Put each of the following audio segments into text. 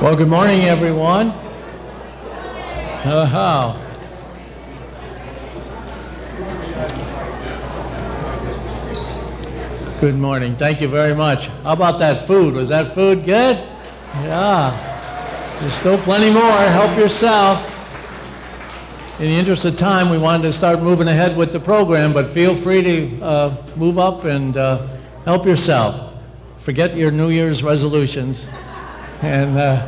Well, good morning, everyone. Uh, how? Good morning. Thank you very much. How about that food? Was that food good? Yeah. There's still plenty more. Help yourself. In the interest of time, we wanted to start moving ahead with the program, but feel free to uh, move up and uh, help yourself. Forget your New Year's resolutions and uh,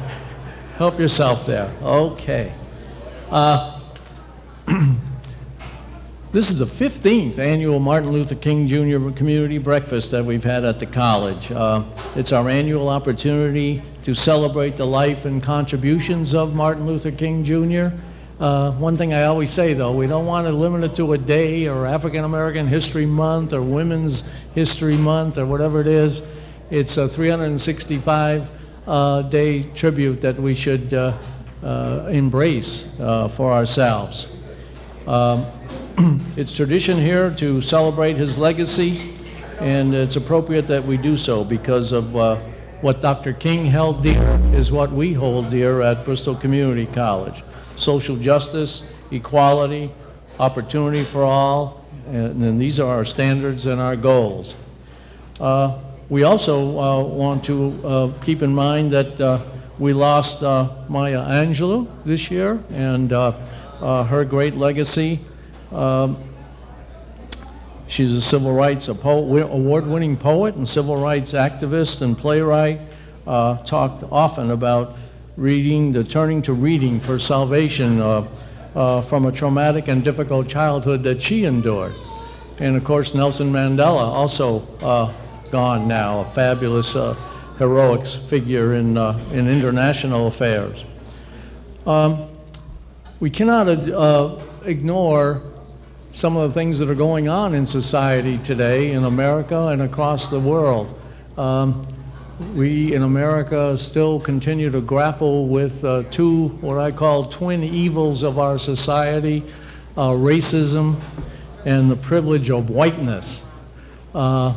help yourself there. Okay. Uh, this is the 15th annual Martin Luther King Jr. Community Breakfast that we've had at the college. Uh, it's our annual opportunity to celebrate the life and contributions of Martin Luther King Jr. Uh, one thing I always say though, we don't want to limit it to a day or African American History Month or Women's History Month or whatever it is. It's a 365 uh, day tribute that we should uh, uh, embrace uh, for ourselves. Um, it's tradition here to celebrate his legacy, and it's appropriate that we do so because of what Dr. King held dear is what we hold dear at Bristol Community College. Social justice, equality, opportunity for all, and, and these are our standards and our goals. Uh, we also uh, want to uh, keep in mind that uh, we lost uh, Maya Angelou this year and uh, her great legacy. Um, she's a civil rights award-winning poet and civil rights activist and playwright. talked often about reading, the turning to reading for salvation from a traumatic and difficult childhood that she endured. And of course, Nelson Mandela also gone now, a fabulous uh, heroics figure in, uh, in international affairs. Um, we cannot uh, ignore some of the things that are going on in society today in America and across the world. Um, we in America still continue to grapple with uh, two, what I call twin evils of our society, uh, racism and the privilege of whiteness. Uh,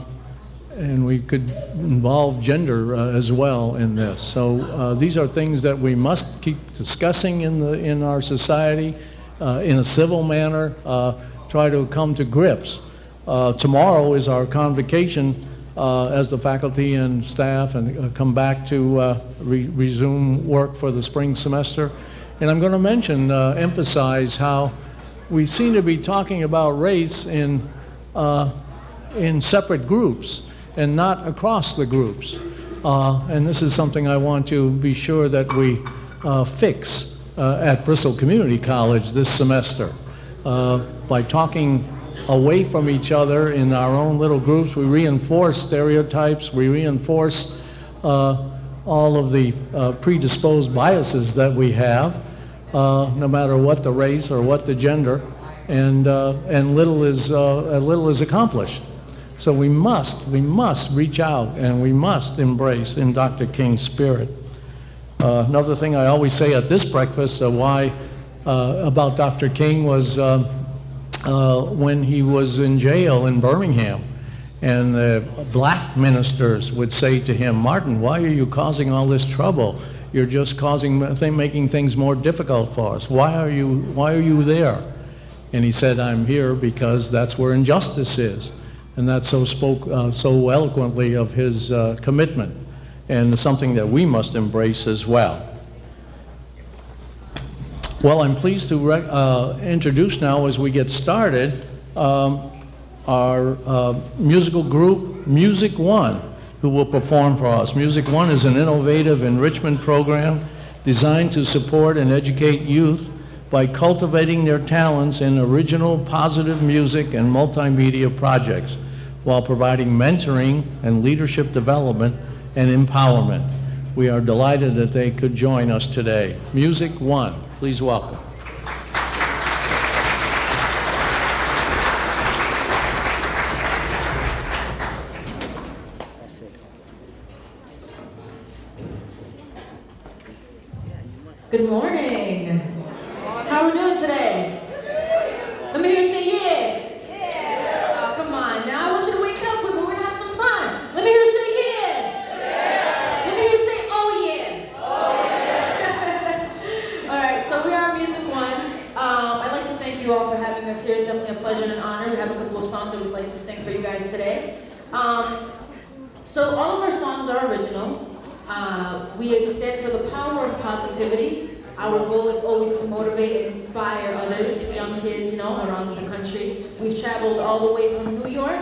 and we could involve gender uh, as well in this. So uh, these are things that we must keep discussing in, the, in our society uh, in a civil manner, uh, try to come to grips. Uh, tomorrow is our convocation uh, as the faculty and staff and come back to re resume work for the spring semester. And I'm going to mention, emphasize how we seem to be talking about race in, in separate groups and not across the groups. Uh, and this is something I want to be sure that we uh, fix uh, at Bristol Community College this semester. Uh, by talking away from each other in our own little groups, we reinforce stereotypes, we reinforce uh, all of the uh, predisposed biases that we have, no matter what the race or what the gender, and, and little, is, little is accomplished. So we must, we must reach out and we must embrace in Dr. King's spirit. Uh, another thing I always say at this breakfast, uh, why uh, about Dr. King was uh, uh, when he was in jail in Birmingham. And the black ministers would say to him, Martin, why are you causing all this trouble? You're just causing, making things more difficult for us. Why are you, why are you there? And he said, I'm here because that's where injustice is and that so spoke uh, so eloquently of his uh, commitment and something that we must embrace as well. Well, I'm pleased to uh, introduce now as we get started um, our uh, musical group, Music One, who will perform for us. Music One is an innovative enrichment program designed to support and educate youth by cultivating their talents in original positive music and multimedia projects while providing mentoring and leadership development and empowerment. We are delighted that they could join us today. Music One, please welcome. Good morning. traveled all the way from New York,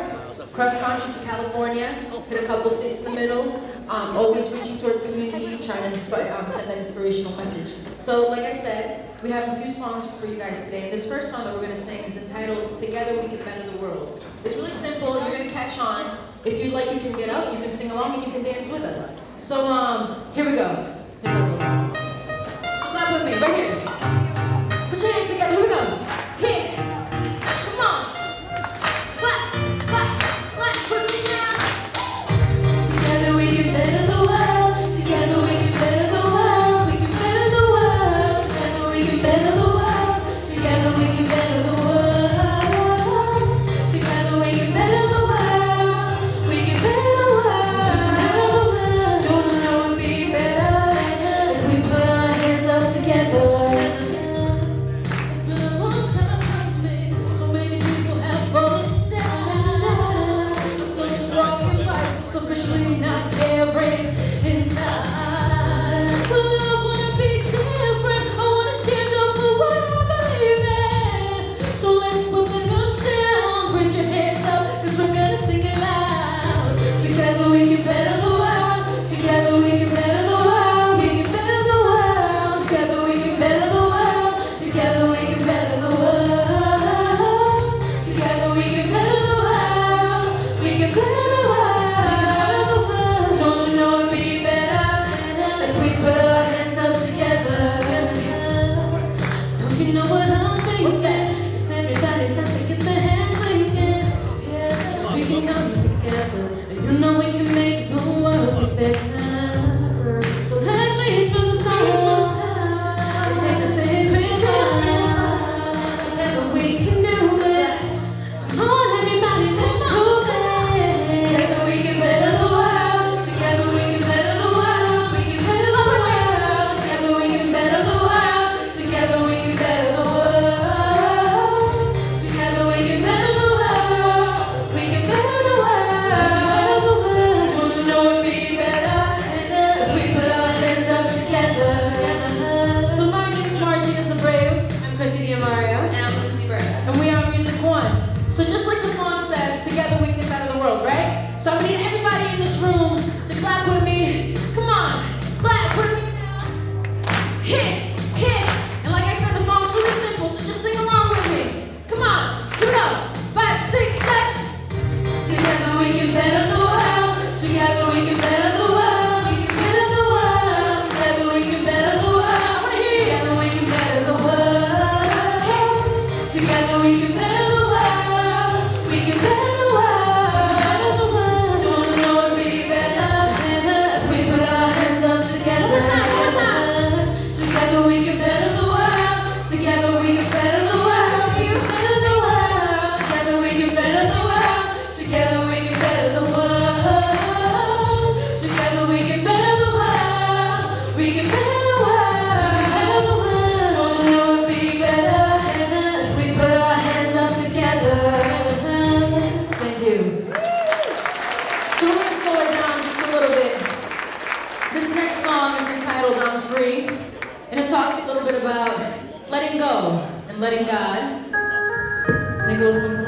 cross country to California, hit a couple states in the middle, um, always reaching towards community, trying to um, send that inspirational message. So like I said, we have a few songs for you guys today. And this first song that we're going to sing is entitled Together We Can Better the World. It's really simple. You're going to catch on. If you'd like, you can get up, you can sing along, and you can dance with us. So um, here we go. So clap with me, right here. letting God. And it goes something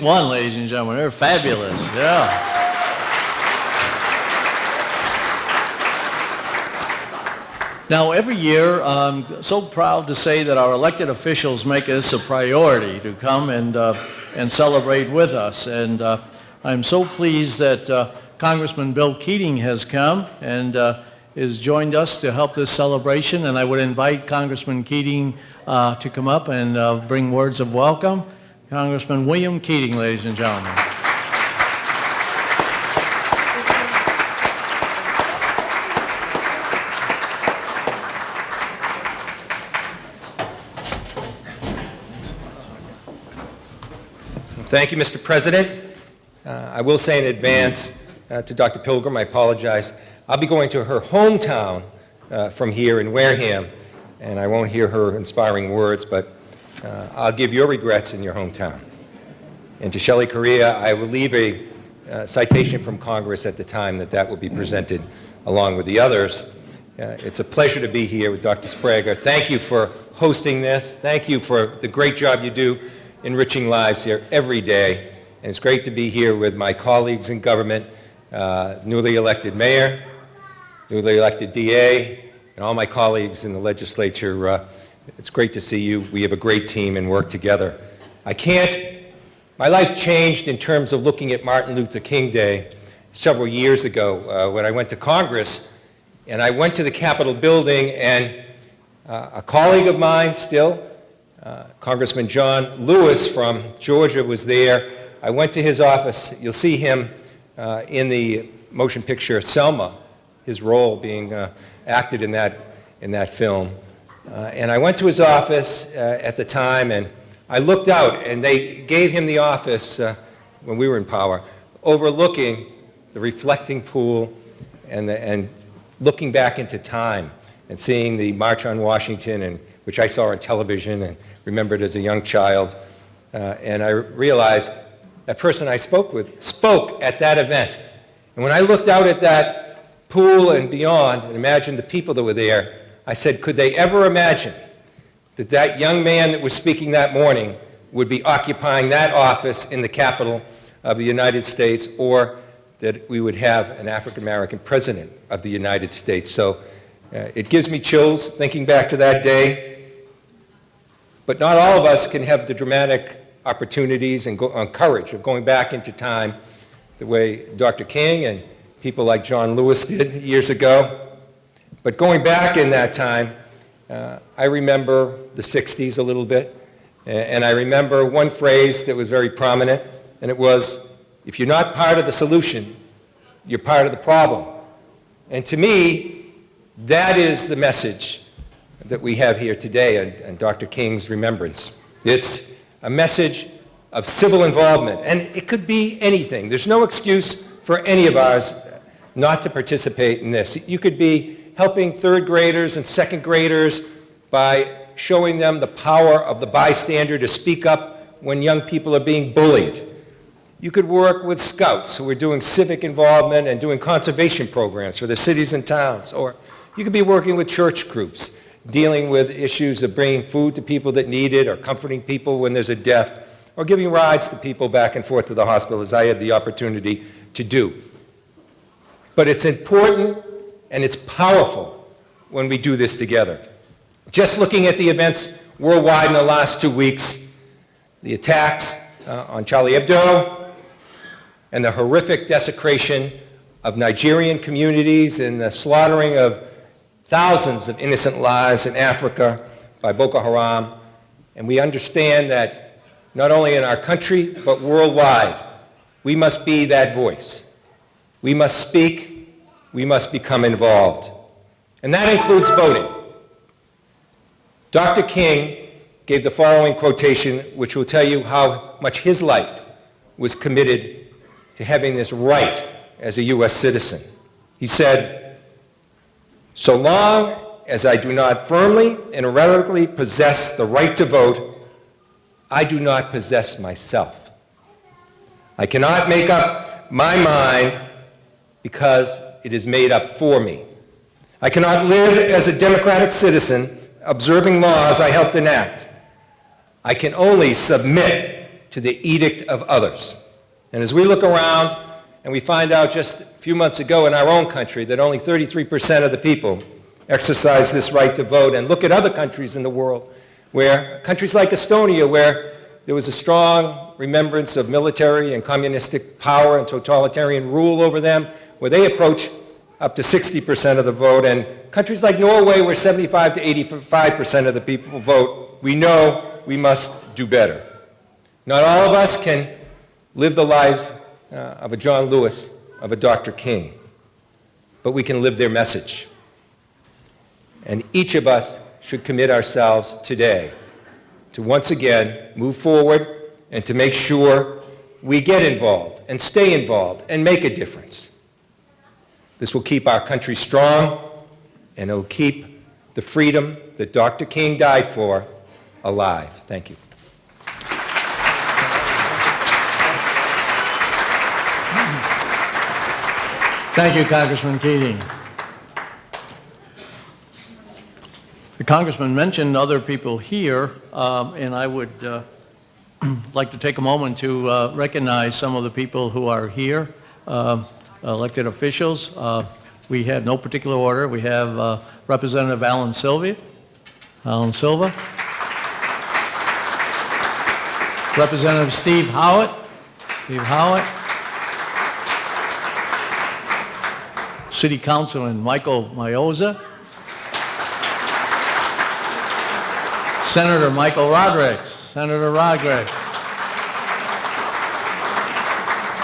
One, ladies and gentlemen, they're fabulous, yeah. Now, every year, I'm so proud to say that our elected officials make this a priority to come and, uh, and celebrate with us. And uh, I'm so pleased that uh, Congressman Bill Keating has come and uh, has joined us to help this celebration. And I would invite Congressman Keating uh, to come up and uh, bring words of welcome. Congressman William Keating, ladies and gentlemen. Thank you, Mr. President. Uh, I will say in advance uh, to Dr. Pilgrim, I apologize. I'll be going to her hometown uh, from here in Wareham, and I won't hear her inspiring words, but uh, I'll give your regrets in your hometown. And to Shelley Correa, I will leave a uh, citation from Congress at the time that that will be presented along with the others. Uh, It's a pleasure to be here with Dr. Sbrega. Thank you for hosting this. Thank you for the great job you do enriching lives here every day. And it's great to be here with my colleagues in government, uh, newly elected mayor, newly elected DA, and all my colleagues in the legislature. It's great to see you. We have a great team and work together. I can't, my life changed in terms of looking at Martin Luther King Day several years ago uh, when I went to Congress. And I went to the Capitol building and uh, a colleague of mine still, uh, Congressman John Lewis from Georgia was there. I went to his office. You'll see him uh, in the motion picture Selma, his role being uh, acted in that, in that film. Uh, and I went to his office uh, at the time, and I looked out, and they gave him the office uh, when we were in power, overlooking the reflecting pool and, the, and looking back into time and seeing the March on Washington, and, which I saw on television and remembered as a young child. Uh, and I realized that person I spoke with spoke at that event. And when I looked out at that pool and beyond and imagined the people that were there, I said, could they ever imagine that that young man that was speaking that morning would be occupying that office in the capital of the United States or that we would have an African-American president of the United States. So uh, it gives me chills thinking back to that day. But not all of us can have the dramatic opportunities and go, uh, courage of going back into time the way Dr. King and people like John Lewis did years ago. But going back in that time, uh, I remember the 60s a little bit. And I remember one phrase that was very prominent, and it was, if you're not part of the solution, you're part of the problem. And to me, that is the message that we have here today and, on Dr. King's remembrance. It's a message of civil involvement, and it could be anything. There's no excuse for any of ours not to participate in this. You could be helping third graders and second graders by showing them the power of the bystander to speak up when young people are being bullied. You could work with scouts who are doing civic involvement and doing conservation programs for the cities and towns. Or you could be working with church groups, dealing with issues of bringing food to people that need it or comforting people when there's a death, or giving rides to people back and forth to the hospital, as I had the opportunity to do. But it's important and it's powerful when we do this together. Just looking at the events worldwide in the last two weeks, the attacks uh, on Charlie Hebdo and the horrific desecration of Nigerian communities and the slaughtering of thousands of innocent lives in Africa by Boko Haram. And we understand that not only in our country, but worldwide, we must be that voice. We must speak. We must become involved. And that includes voting. Dr. King gave the following quotation, which will tell you how much his life was committed to having this right as a U.S. citizen. He said, so long as I do not firmly and irrevocably possess the right to vote, I do not possess myself. I cannot make up my mind because it is made up for me. I cannot live as a democratic citizen observing laws I helped enact. I can only submit to the edict of others. And as we look around and we find out just a few months ago in our own country that only 33% of the people exercise this right to vote, and look at other countries in the world, where countries like Estonia, where there was a strong remembrance of military and communistic power and totalitarian rule over them, where they approach up to 60% of the vote, and countries like Norway, where 75 to 85% of the people vote, we know we must do better. Not all of us can live the lives uh, of a John Lewis, of a Dr. King, but we can live their message. And each of us should commit ourselves today to once again move forward and to make sure we get involved and stay involved and make a difference. This will keep our country strong and it will keep the freedom that Dr. King died for alive. Thank you. Thank you, Congressman Keating. The congressman mentioned other people here, um, and I would uh, like to take a moment to uh, recognize some of the people who are here, um, elected officials. Uh, We have no particular order. We have uh, Representative Alan Silva. Alan Silva. Representative Steve Howitt. Steve Howitt. City Councilman Michael Mioza. Senator Michael Rodrigues. Senator Rodrigues.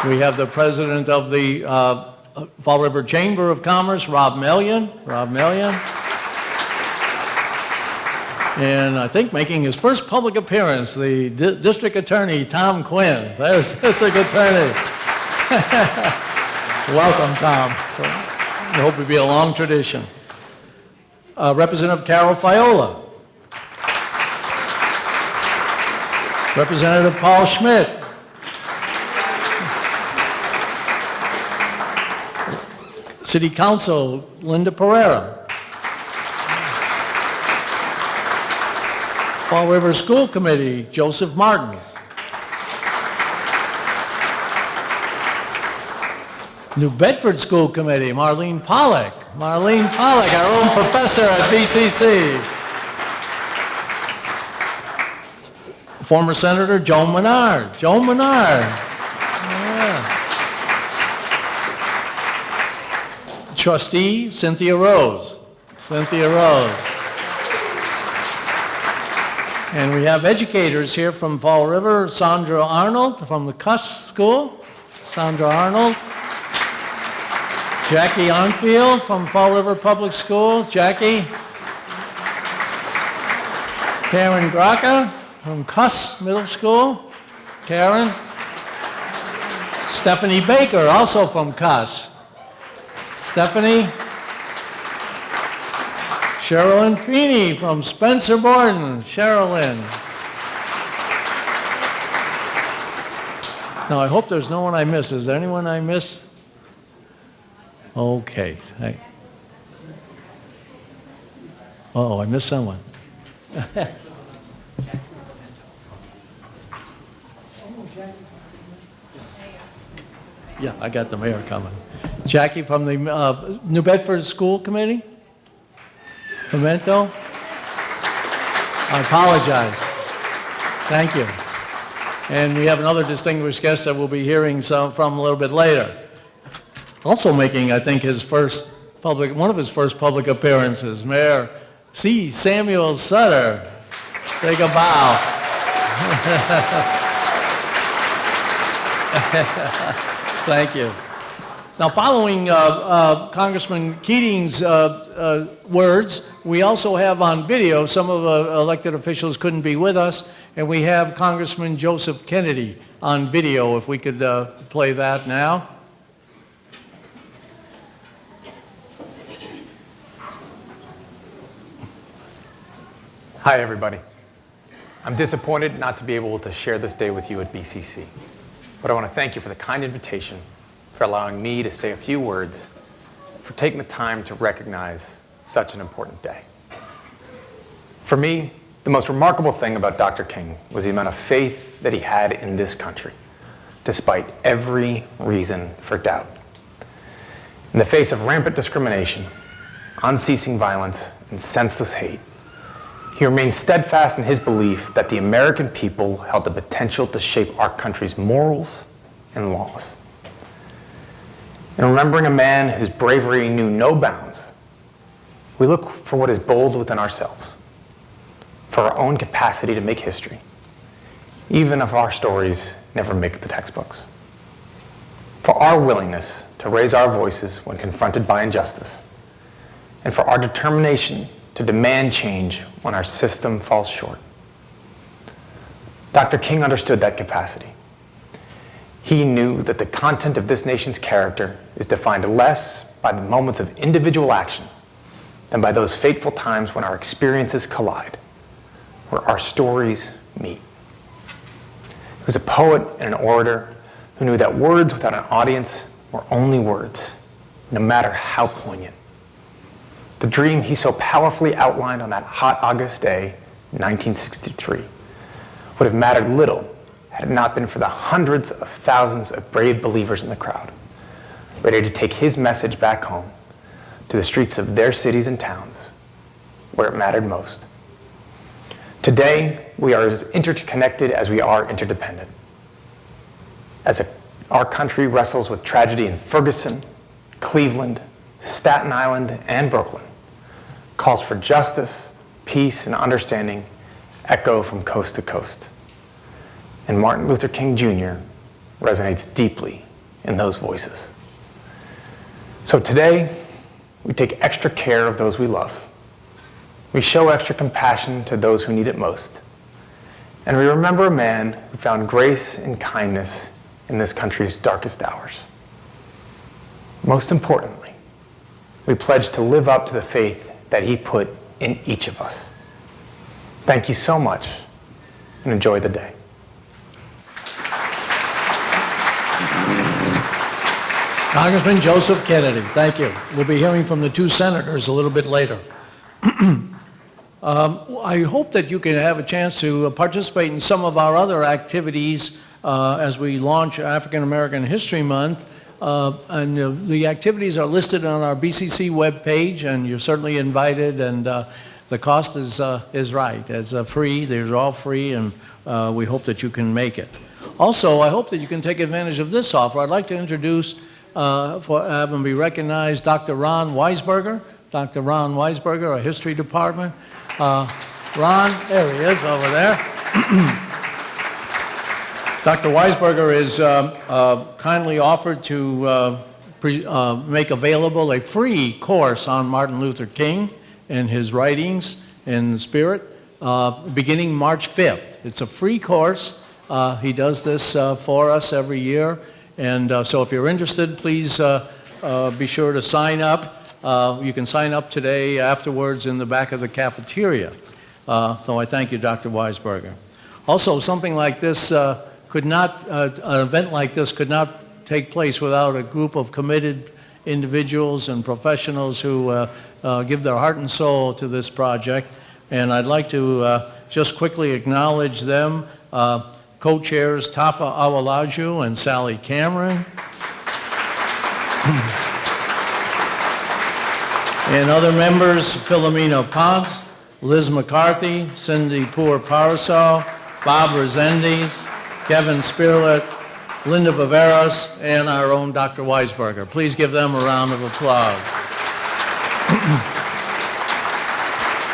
We have the president of the uh, Fall River Chamber of Commerce, Rob Mellion. Rob Mellion. And I think making his first public appearance, the di- district attorney, Tom Quinn. There's the district attorney. Welcome, Tom. I hope it'll be a long tradition. Uh, Representative Carol Fiola. Representative Paul Schmid. City Council, Linda Pereira. Fall River School Committee, Joseph Martin. New Bedford School Committee, Marlene Pollock. Marlene Pollock, our own professor at BCC. Former Senator Joan Menard. Joan Menard. Yeah. Trustee Cynthia Rose. Cynthia Rose. And we have educators here from Fall River, Sandra Arnold from the Kuss School. Sandra Arnold. Jackie Arnfield from Fall River Public Schools. Jackie. Karen Graca from Kuss Middle School. Karen. Stephanie Baker, also from Kuss. Stephanie. Sherilyn Feeney from Spencer Borden. Sherilyn. Now, I hope there's no one I miss. Is there anyone I missed? Okay. Oh, I missed someone. Yeah, I got the mayor coming. Jackie from the uh, New Bedford School Committee? Pimento? I apologize. Thank you. And we have another distinguished guest that we'll be hearing some from a little bit later. Also making, I think, his first public, one of his first public appearances, Mayor C. Samuel Sutter. Take a bow. Thank you. Now, following uh, uh, Congressman Keating's uh, uh, words, we also have on video, some of the elected officials couldn't be with us, and we have Congressman Joseph Kennedy on video, if we could uh, play that now. Hi, everybody. I'm disappointed not to be able to share this day with you at BCC, but I want to thank you for the kind invitation, for allowing me to say a few words, for taking the time to recognize such an important day. For me, the most remarkable thing about Dr. King was the amount of faith that he had in this country, despite every reason for doubt. In the face of rampant discrimination, unceasing violence, and senseless hate, he remained steadfast in his belief that the American people held the potential to shape our country's morals and laws. In remembering a man whose bravery knew no bounds, we look for what is bold within ourselves, for our own capacity to make history, even if our stories never make the textbooks, for our willingness to raise our voices when confronted by injustice, and for our determination to demand change when our system falls short. Dr. King understood that capacity. He knew that the content of this nation's character is defined less by the moments of individual action than by those fateful times when our experiences collide, where our stories meet. He was a poet and an orator who knew that words without an audience were only words, no matter how poignant. The dream he so powerfully outlined on that hot August day, 1963, would have mattered little had it not been for the hundreds of thousands of brave believers in the crowd, ready to take his message back home to the streets of their cities and towns, where it mattered most. Today, we are as interconnected as we are interdependent. As a, our country wrestles with tragedy in Ferguson, Cleveland, Staten Island, and Brooklyn, calls for justice, peace, and understanding echo from coast to coast. And Martin Luther King Jr. resonates deeply in those voices. So today, we take extra care of those we love. We show extra compassion to those who need it most. And we remember a man who found grace and kindness in this country's darkest hours. Most importantly, we pledge to live up to the faith that he put in each of us. Thank you so much and enjoy the day. Congressman Joseph Kennedy, thank you. We'll be hearing from the two senators a little bit later. Um, I hope that you can have a chance to participate in some of our other activities uh, as we launch African American History Month. Uh, And uh, the activities are listed on our BCC webpage, and you're certainly invited, and uh, the cost is, uh, is right. It's uh, free, they're all free, and uh, we hope that you can make it. Also, I hope that you can take advantage of this offer. I'd like to introduce, for, have him be recognized, Dr. Ron Weisberger. Dr. Ron Weisberger, our History Department. Ron, there he is over there. Dr. Weisberger is um, uh, kindly offered to uh, uh, make available a free course on Martin Luther King and his writings in the spirit, uh, beginning March 5th. It's a free course. Uh, He does this uh, for us every year. And uh, so if you're interested, please uh, uh, be sure to sign up. Uh, You can sign up today afterwards in the back of the cafeteria. Uh, So I thank you, Dr. Weisberger. Also, something like this uh, could not, uh, an event like this could not take place without a group of committed individuals and professionals who uh, uh, give their heart and soul to this project. And I'd like to uh, just quickly acknowledge them. Uh, Co-chairs Tafa Awalaju and Sally Cameron. And other members, Philomena Pons, Liz McCarthy, Cindy Poor Parasol, Bob Rezendes, Kevin Spearlet, Linda Viveros, and our own Dr. Weisberger. Please give them a round of applause.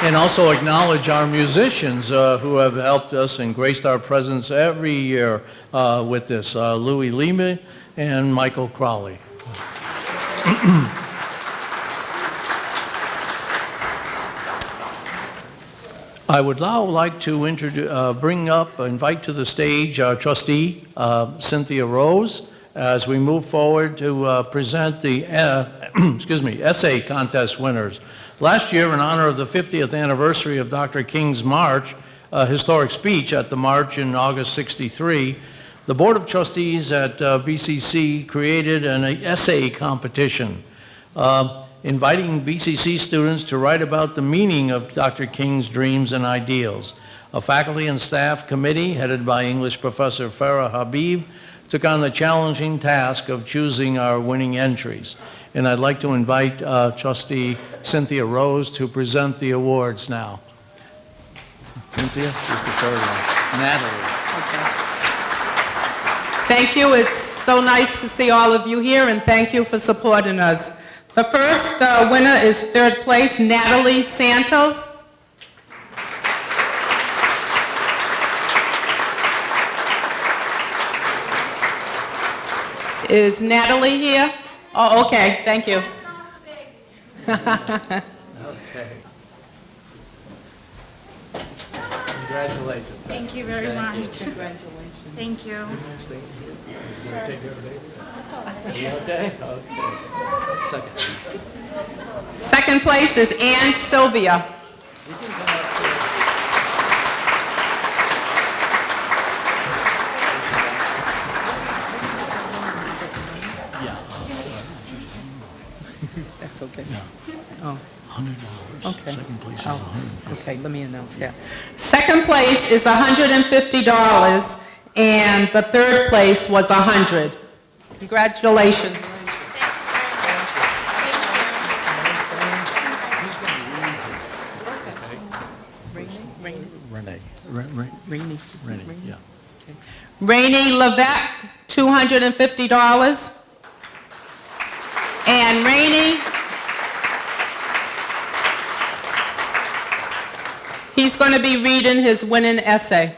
And also acknowledge our musicians uh, who have helped us and graced our presence every year uh, with this, uh, Louis Lima and Michael Crowley. I would now like to uh, bring up, invite to the stage our trustee, uh, Cynthia Rose, as we move forward to uh, present the, uh, excuse me, essay contest winners. Last year, in honor of the 50th anniversary of Dr. King's March, a historic speech at the march in August 63, the Board of Trustees at uh, BCC created an essay competition uh, inviting BCC students to write about the meaning of Dr. King's dreams and ideals. A faculty and staff committee headed by English professor Farah Habib took on the challenging task of choosing our winning entries. And I'd like to invite uh, trustee Cynthia Rose to present the awards now. Cynthia, just the third one. Natalie. Thank you. It's so nice to see all of you here, and thank you for supporting us. The first uh, winner is third place, Natalie Santos. Is Natalie here? Oh, okay, thank you. okay. Congratulations. Thank you very much. Thank you. You okay? Okay. Second. Second place is Ann Sylvia. That's okay. Oh, $100. Okay. Second place is Oh, 100 Okay, let me announce that. Second place is $150, and the third place was 100. Congratulations. Rainey, Renee. Re- Re- Rainey. Renee, yeah. Rainey Levesque, $250. And Rainey, he's going to be reading his winning essay.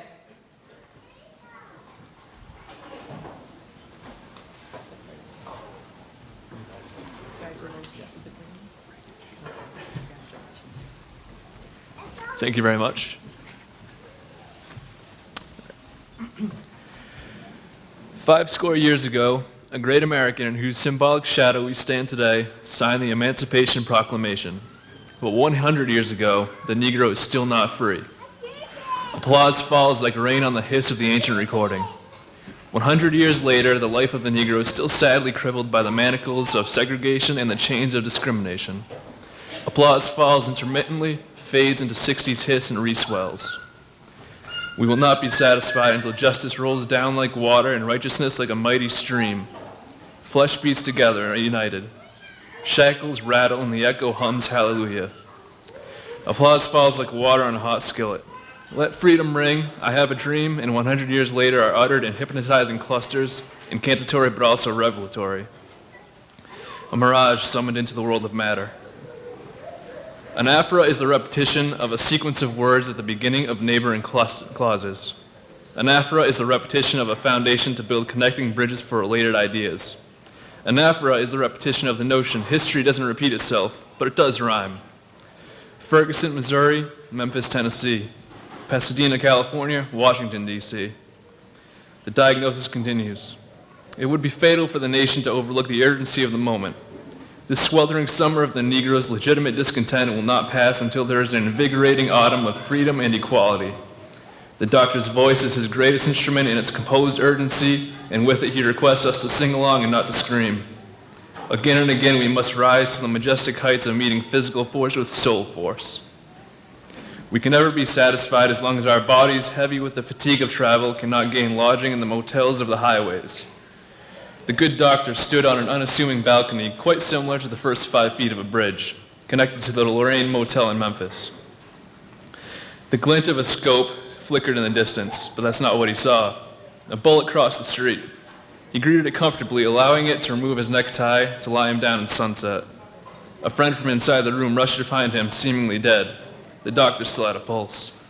Thank you very much. Five score years ago, a great American in whose symbolic shadow we stand today signed the Emancipation Proclamation. But 100 years ago, the Negro is still not free. Applause falls like rain on the hiss of the ancient recording. 100 years later, the life of the Negro is still sadly crippled by the manacles of segregation and the chains of discrimination. Applause falls intermittently, fades into 60s hiss and reswells. We will not be satisfied until justice rolls down like water and righteousness like a mighty stream. Flesh beats together and are united. Shackles rattle and the echo hums hallelujah. Applause falls like water on a hot skillet. Let freedom ring, I have a dream, and 100 years later are uttered in hypnotizing clusters, incantatory but also revelatory. A mirage summoned into the world of matter. Anaphora is the repetition of a sequence of words at the beginning of neighboring clauses. Anaphora is the repetition of a foundation to build connecting bridges for related ideas. Anaphora is the repetition of the notion history doesn't repeat itself, but it does rhyme. Ferguson, Missouri, Memphis, Tennessee. Pasadena, California, Washington, D.C. The diagnosis continues. It would be fatal for the nation to overlook the urgency of the moment. This sweltering summer of the Negro's legitimate discontent will not pass until there is an invigorating autumn of freedom and equality. The doctor's voice is his greatest instrument in its composed urgency, and with it he requests us to sing along and not to scream. Again and again we must rise to the majestic heights of meeting physical force with soul force. We can never be satisfied as long as our bodies, heavy with the fatigue of travel, cannot gain lodging in the motels of the highways. The good doctor stood on an unassuming balcony, quite similar to the first five feet of a bridge, connected to the Lorraine Motel in Memphis. The glint of a scope flickered in the distance, but that's not what he saw. A bullet crossed the street. He greeted it comfortably, allowing it to remove his necktie to lie him down in sunset. A friend from inside the room rushed to find him, seemingly dead. The doctor still had a pulse.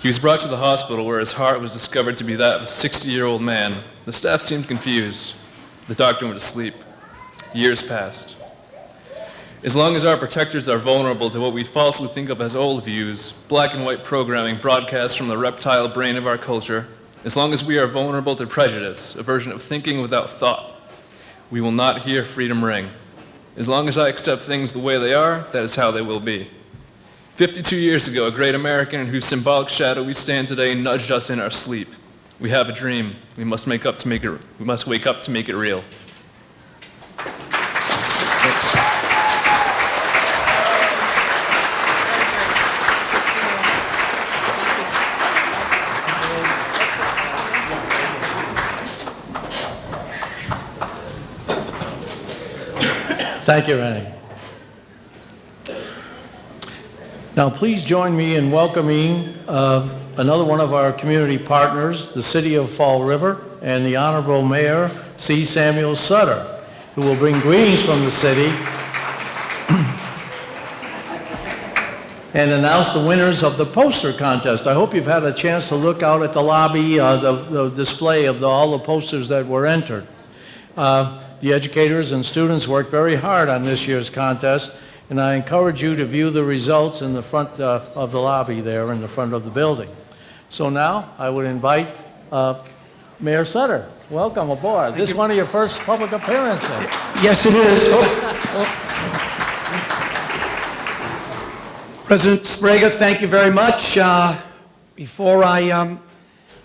He was brought to the hospital where his heart was discovered to be that of a 60 year old man. The staff seemed confused. The doctor went to sleep. years passed. As long as our protectors are vulnerable to what we falsely think of as old views, black and white programming broadcast from the reptile brain of our culture, as long as we are vulnerable to prejudice, a version of thinking without thought, we will not hear freedom ring. As long as I accept things the way they are, that is how they will be. 52 years ago, a great American in whose symbolic shadow we stand today nudged us in our sleep. We have a dream. We must make up to make it. We must wake up to make it real. Thanks. Thank you, Rennie. Now, please join me in welcoming uh, another one of our community partners, the City of Fall River, and the Honorable Mayor C. Samuel Sutter, who will bring greetings from the city and announce the winners of the poster contest. I hope you've had a chance to look out at the lobby, uh, the the display of the- all the posters that were entered. Uh, The educators and students worked very hard on this year's contest, and I encourage you to view the results in the front uh, of the lobby there, in the front of the building. So now, I would invite uh, Mayor Sutter. Welcome aboard. This is one of your first public appearances. Yes, it is. Oh. President Sbrega, thank you very much. Uh, Before I um,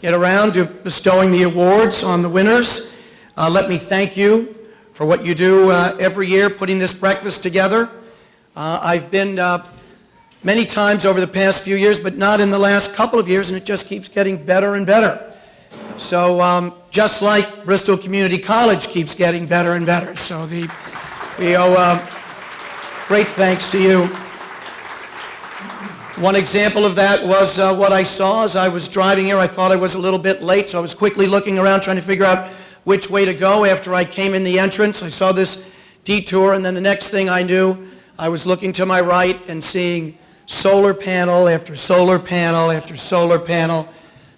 get around to bestowing the awards on the winners, uh, let me thank you for what you do uh, every year, putting this breakfast together. Uh, I've been uh, many times over the past few years, but not in the last couple of years, and it just keeps getting better and better. So um, just like Bristol Community College keeps getting better and better. So the, we owe uh, great thanks to you. One example of that was uh, what I saw as I was driving here. I thought I was a little bit late, so I was quickly looking around trying to figure out which way to go after I came in the entrance. I saw this detour, and then the next thing I knew, I was looking to my right and seeing solar panel after solar panel after solar panel,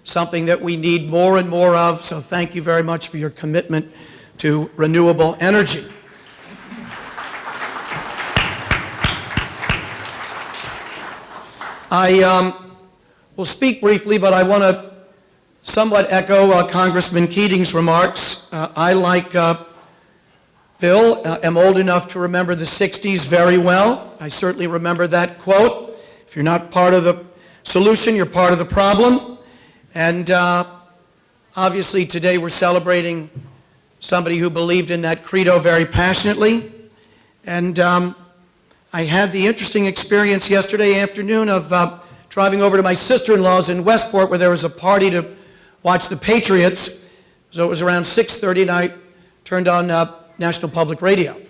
something that we need more and more of. So thank you very much for your commitment to renewable energy. I um, will speak briefly, but I want to somewhat echo uh, Congressman Keating's remarks. Uh, I, like uh, Bill, uh, am old enough to remember the 60s very well. I certainly remember that quote. If you're not part of the solution, you're part of the problem. And uh, obviously today we're celebrating somebody who believed in that credo very passionately. And um, I had the interesting experience yesterday afternoon of uh, driving over to my sister-in-law's in Westport where there was a party to watch the Patriots. So it was around 6.30 and I turned on uh, National Public Radio.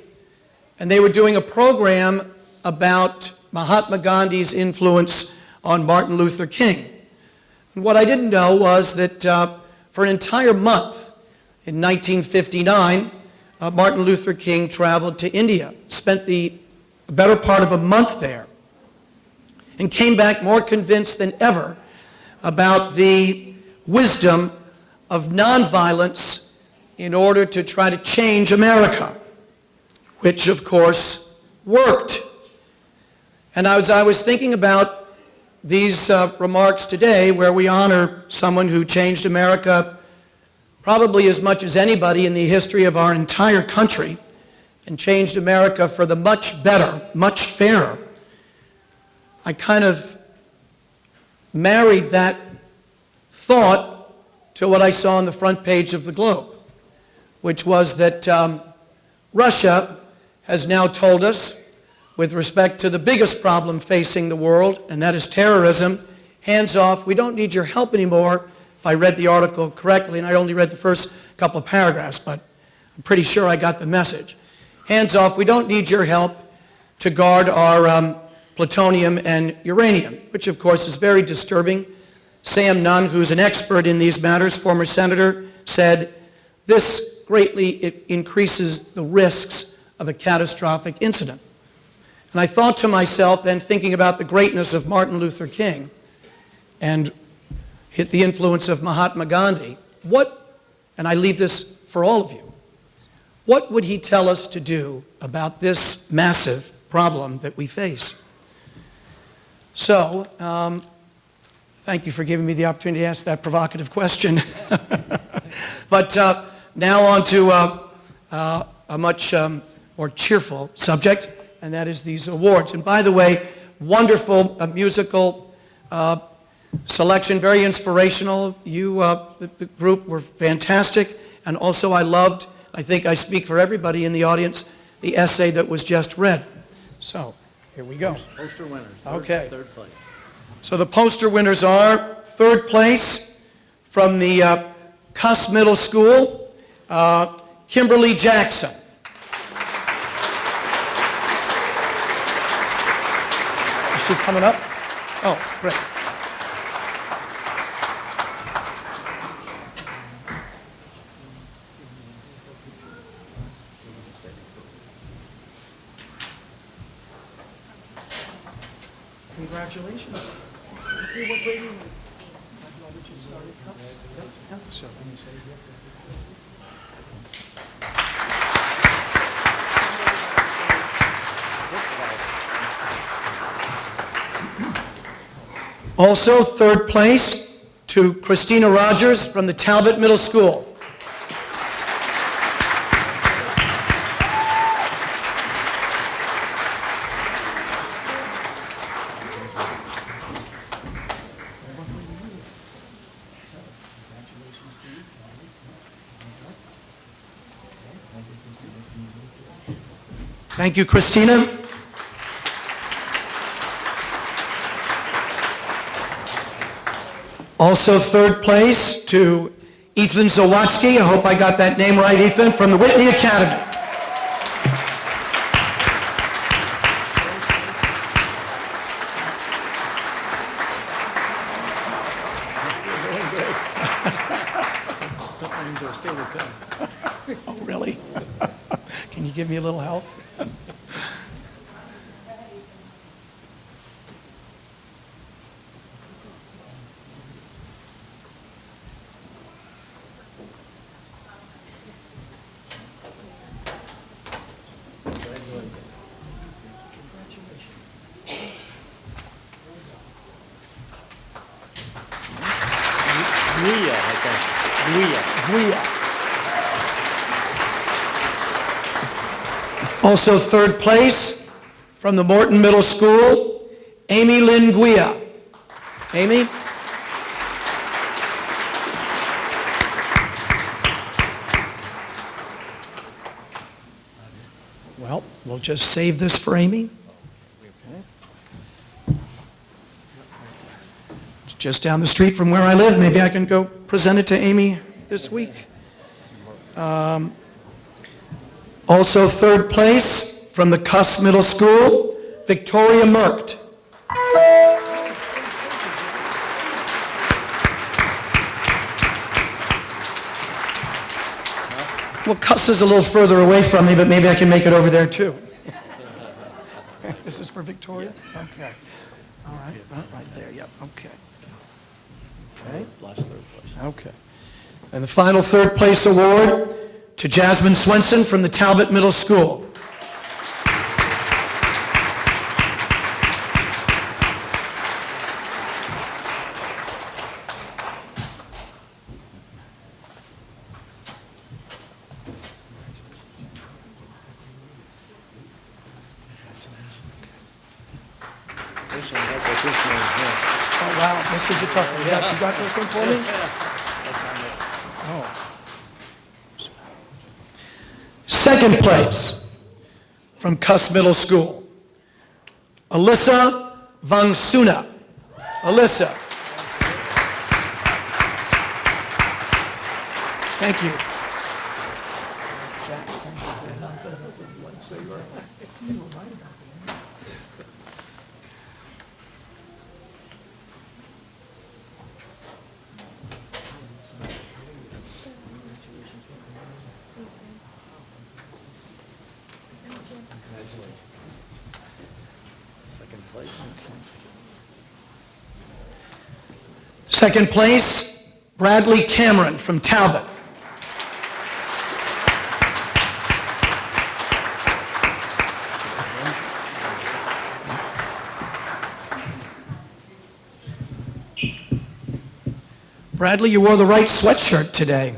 And they were doing a program about Mahatma Gandhi's influence on Martin Luther King. And what I didn't know was that uh, for an entire month in 1959, uh, Martin Luther King traveled to India, spent the better part of a month there, and came back more convinced than ever about the wisdom of nonviolence in order to try to change America, which of course worked. And as I was thinking about these uh, remarks today, where we honor someone who changed America probably as much as anybody in the history of our entire country, and changed America for the much better, much fairer, I kind of married that thought to what I saw on the front page of the Globe, which was that um, Russia has now told us, with respect to the biggest problem facing the world, and that is terrorism, hands off, we don't need your help anymore, if I read the article correctly, and I only read the first couple of paragraphs, but I'm pretty sure I got the message. Hands off, we don't need your help to guard our um, plutonium and uranium, which of course is very disturbing. Sam Nunn, who's an expert in these matters, former senator, said, this greatly it increases the risks of a catastrophic incident. And I thought to myself, then thinking about the greatness of Martin Luther King and hit the influence of Mahatma Gandhi, what, and I leave this for all of you, what would he tell us to do about this massive problem that we face? So, um, thank you for giving me the opportunity to ask that provocative question. but uh, now on to uh, uh, a much um, more cheerful subject, and that is these awards. And by the way, wonderful uh, musical uh, selection, very inspirational. You, uh, the, the group, were fantastic, and also I loved, I think I speak for everybody in the audience, the essay that was just read. So, here we go. Poster winners. third- Okay. Third place. So the poster winners are third place from the uh, Kuss Middle School, uh, Kimberly Jackson. Is she coming up? Oh, great. Congratulations. Hey, what grade are you in? Know that you started Kuss? Yeah, so- Also, third place to Christina Rogers from the Talbot Middle School. Thank you, Christina. Also, third place to Ethan Zawatsky. I hope I got that name right, Ethan, from the Whitney Academy. Oh, really? Can you give me a little help? Guia, I think. Guia. Guia. Also third place from the Morton Middle School, Amy Lynn Guia. Amy? Well, we'll just save this for Amy. It's just down the street from where I live. Maybe I can go present it to Amy this week. Um, Also third place from the Kuss Middle School, Victoria Merkt. Well, Kuss is a little further away from me, but maybe I can make it over there too. This is for Victoria? Okay. All right, right- right there, yep, okay. Okay. Last third place. Okay. And the final third place award to Jasmine Swenson from the Talbot Middle School. Oh, wow, this is a tough one. Got, you got this one for me? Oh. Second place from Kuss Middle School, Alyssa Vangsuna. Alyssa. Thank you. Second place, Bradley Cameron from Talbot. Bradley, you wore the right sweatshirt today.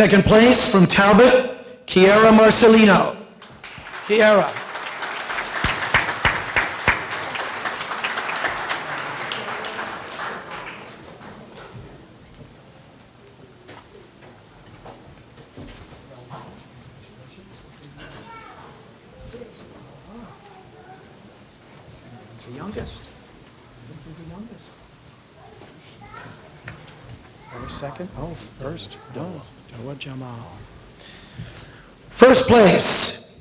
Second place from Talbot, Kiara Marcelino. Kiara. The youngest. The youngest. Or second? Oh, first. No, Doa Jamal. First place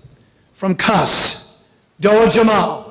from Kuss, Doa Jamal.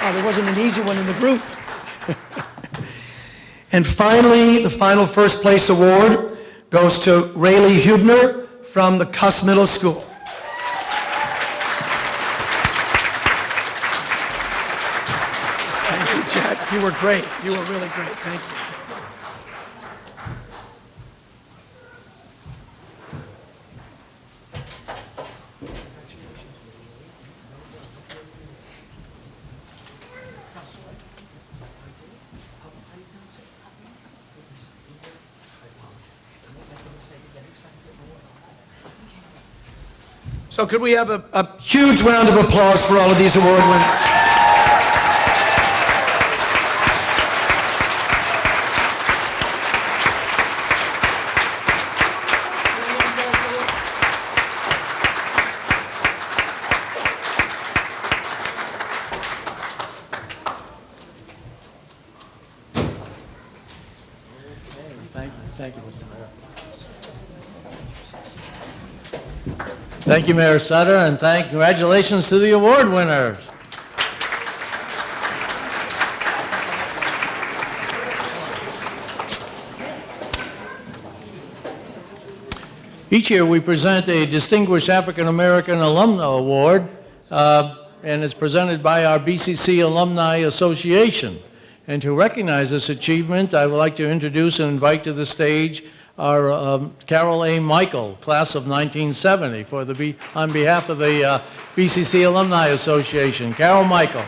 Oh, there wasn't an easy one in the group. and finally, the final first place award goes to Rayleigh Hubner from the Kuss Middle School. Thank you, Jack. You were great. You were really great. Thank you. So could we have a, a huge round of applause for all of these award winners? Thank you, thank you, Mr. Mayor. Thank you, Mayor Sutter, and thank, congratulations to the award winners. Each year, we present a Distinguished African American Alumna Award, uh, and it's presented by our BCC Alumni Association. And to recognize this achievement, I would like to introduce and invite to the stage our um, Carol A. Michael, class of 1970, for the, B- on behalf of the uh, BCC Alumni Association. Carol Michael.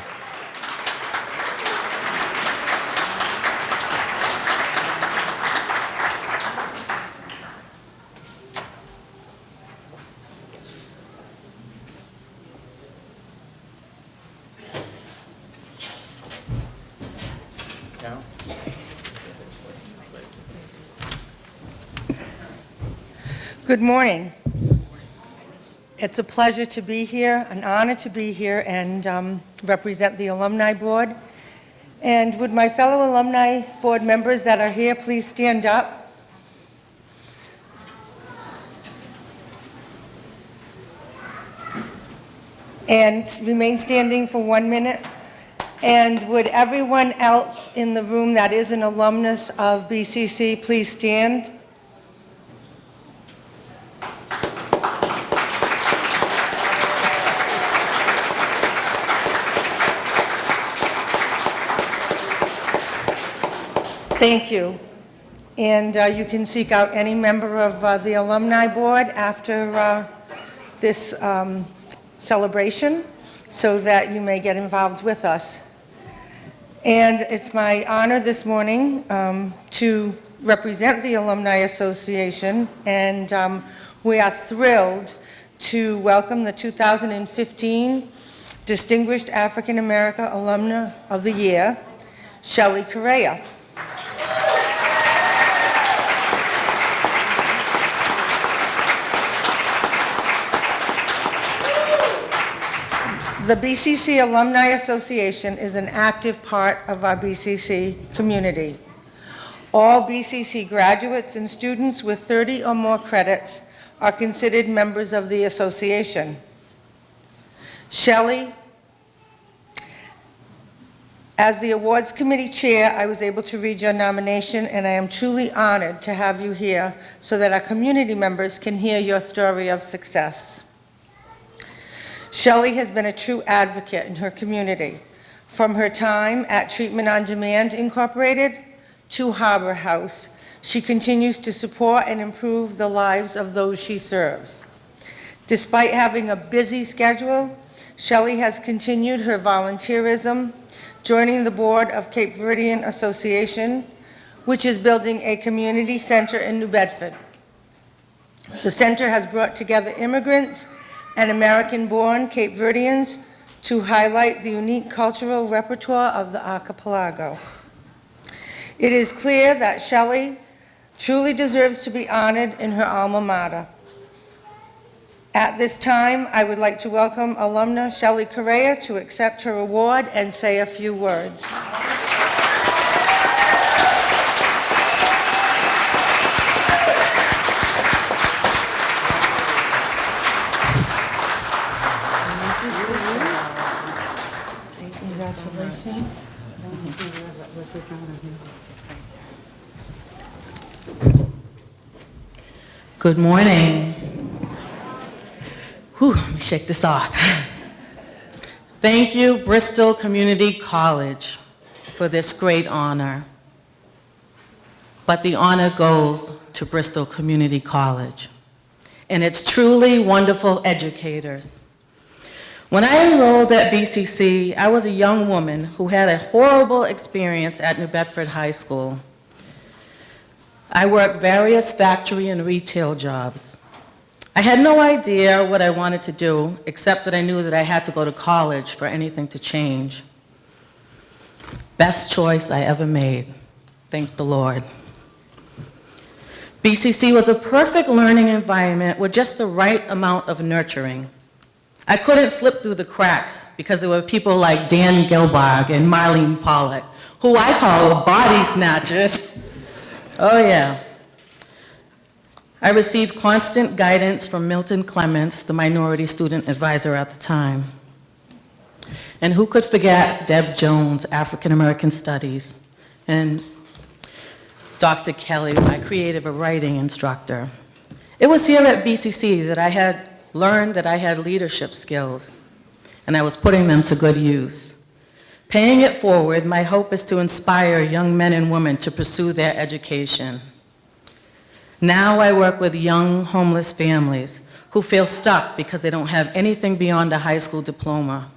Good morning. It's a pleasure to be here, an honor to be here and um, represent the Alumni Board. And would my fellow Alumni Board members that are here please stand up? And remain standing for one minute. And would everyone else in the room that is an alumnus of BCC please stand? Thank you. And uh, you can seek out any member of uh, the Alumni Board after uh, this um, celebration so that you may get involved with us. And it's my honor this morning um, to represent the Alumni Association, and um, we are thrilled to welcome the 2015 Distinguished African American Alumna of the Year, Shelley Correa. The BCC Alumni Association is an active part of our BCC community. All BCC graduates and students with 30 or more credits are considered members of the association. Shelley, as the awards committee chair, I was able to read your nomination, and I am truly honored to have you here so that our community members can hear your story of success. Shelley has been a true advocate in her community, from her time at Treatment on Demand Incorporated to Harbor House. She continues to support and improve the lives of those she serves. Despite having a busy schedule, Shelley has continued her volunteerism, joining the board of Cape Verdean Association, which is building a community center in New Bedford. The center has brought together immigrants and American-born Cape Verdeans to highlight the unique cultural repertoire of the archipelago. It is clear that Shelley truly deserves to be honored in her alma mater. At this time, I would like to welcome alumna Shelley Correa to accept her award and say a few words. Congratulations. Good morning. Whew, let me shake this off. Thank you, Bristol Community College, for this great honor. But the honor goes to Bristol Community College and its truly wonderful educators. When I enrolled at BCC, I was a young woman who had a horrible experience at New Bedford High School. I worked various factory and retail jobs. I had no idea what I wanted to do, except that I knew that I had to go to college for anything to change. Best choice I ever made. Thank the Lord. BCC was a perfect learning environment with just the right amount of nurturing. I couldn't slip through the cracks because there were people like Dan Gilbard and Marlene Pollock, who I call body snatchers. Oh yeah. I received constant guidance from Milton Clements, the minority student advisor at the time. And who could forget Deb Jones, African American Studies, and Dr. Kelly, my creative writing instructor. It was here at BCC that I had learned that I had leadership skills, and I was putting them to good use. Paying it forward, my hope is to inspire young men and women to pursue their education. Now I work with young homeless families who feel stuck because they don't have anything beyond a high school diploma.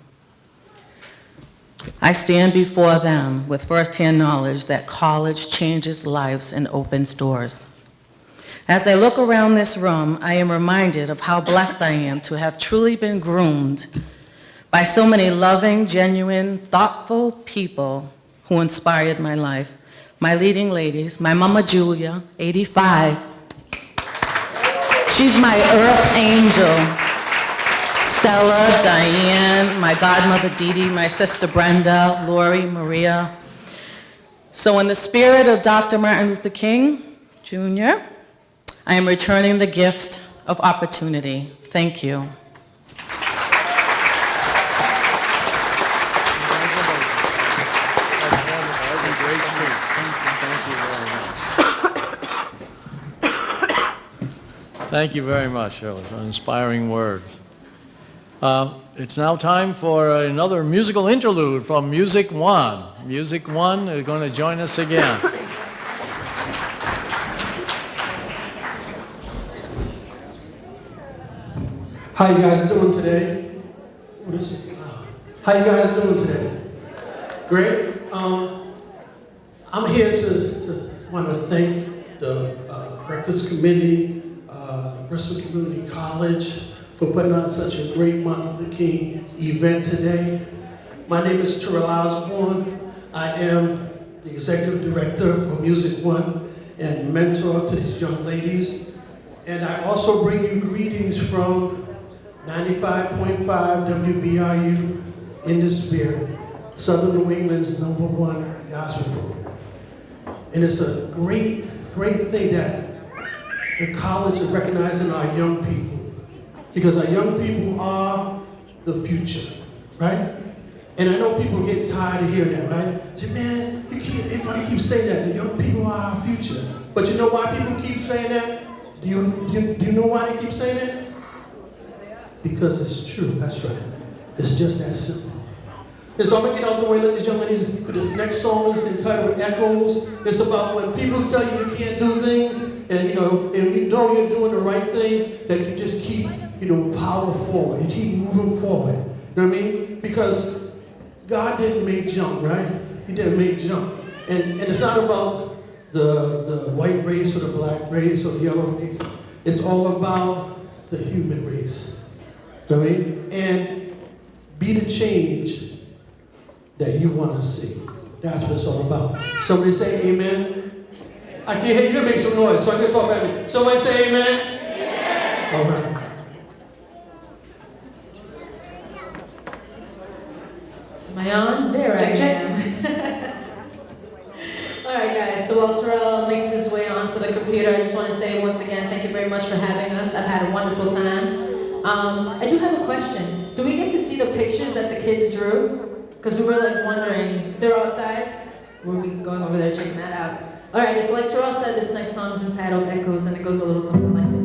I stand before them with firsthand knowledge that college changes lives and opens doors. As I look around this room, I am reminded of how blessed I am to have truly been groomed by so many loving, genuine, thoughtful people who inspired my life. My leading ladies, my mama Julia, 85. She's my earth angel. Stella, Diane, my godmother Dee Dee, my sister Brenda, Lori, Maria. So in the spirit of Dr. Martin Luther King Jr., I am returning the gift of opportunity. Thank you. Thank you very much, Shirley, for inspiring words. Uh, It's now time for another musical interlude from Music One. Music One is going to join us again. How you guys doing today? What is it? How you guys doing today? Great. Um, I'm here to, to want to thank the uh, Breakfast Committee, uh, Bristol Community College, for putting on such a great Martin Luther King event today. My name is Terrell Osborne. I am the executive director for Music One and mentor to these young ladies. And I also bring you greetings from 95.5 WBRU in the spirit, Southern New England's number one gospel program. And it's a great, great thing that the college is recognizing our young people. Because our young people are the future, right? And I know people get tired of hearing that, right? Say, man, you keep, everybody keeps saying that. The young people are our future. But you know why people keep saying that? Do you, do you, do you know why they keep saying that? Because it's true, that's right. It's just that simple. And so I'm gonna get out the way, let these young ladies, but this next song is entitled Echoes. It's about when people tell you you can't do things, and you know, and you know you're doing the right thing, that you just keep, you know, power forward. You keep moving forward. You know what I mean? Because God didn't make junk, right? He didn't make junk. And, and it's not about the, the white race or the black race or the yellow race. It's all about the human race. You I mean? And be the change that you want to see. That's what it's all about. Somebody say amen. I can't hear you. Make some noise so I can talk back to me. Somebody say amen. All right. Am I on? There Check, I check. am. All right, guys. So while Terrell makes his way onto the computer, I just want to say once again, thank you very much for having us. I've had a wonderful time. Um, I do have a question. Do we get to see the pictures that the kids drew? Because we were like wondering. They're outside. We'll be going over there checking that out. All right. So like Terrell said, this next song is entitled Echoes, and it goes a little something like this.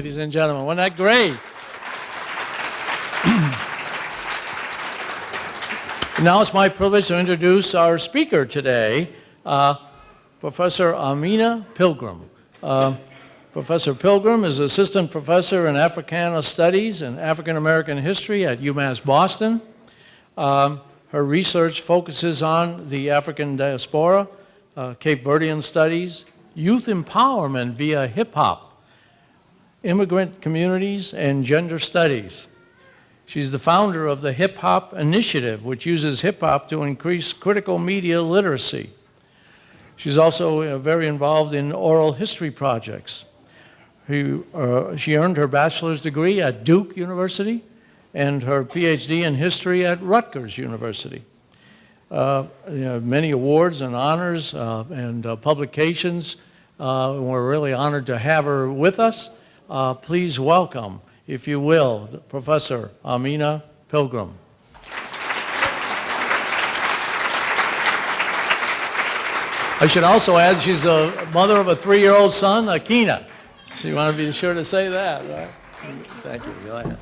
Ladies and gentlemen. Wasn't that great? now it's my privilege to introduce our speaker today, uh, Professor Amina Pilgrim. Uh, Professor Pilgrim is Assistant Professor in Africana Studies and African American History at UMass Boston. Um, her research focuses on the African diaspora, uh, Cape Verdean studies, youth empowerment via hip hop, immigrant communities, and gender studies. She's the founder of the Hip Hop Initiative, which uses hip hop to increase critical media literacy. She's also uh, very involved in oral history projects. He, uh, she earned her bachelor's degree at Duke University and her PhD in history at Rutgers University. Uh, you know, many awards and honors uh, and uh, publications. Uh, we're really honored to have her with us. Uh, please welcome, if you will, Professor Amina Pilgrim. I should also add she's a mother of a three-year-old son, Akina. So you want to be sure to say that, right? Thank you. Go ahead.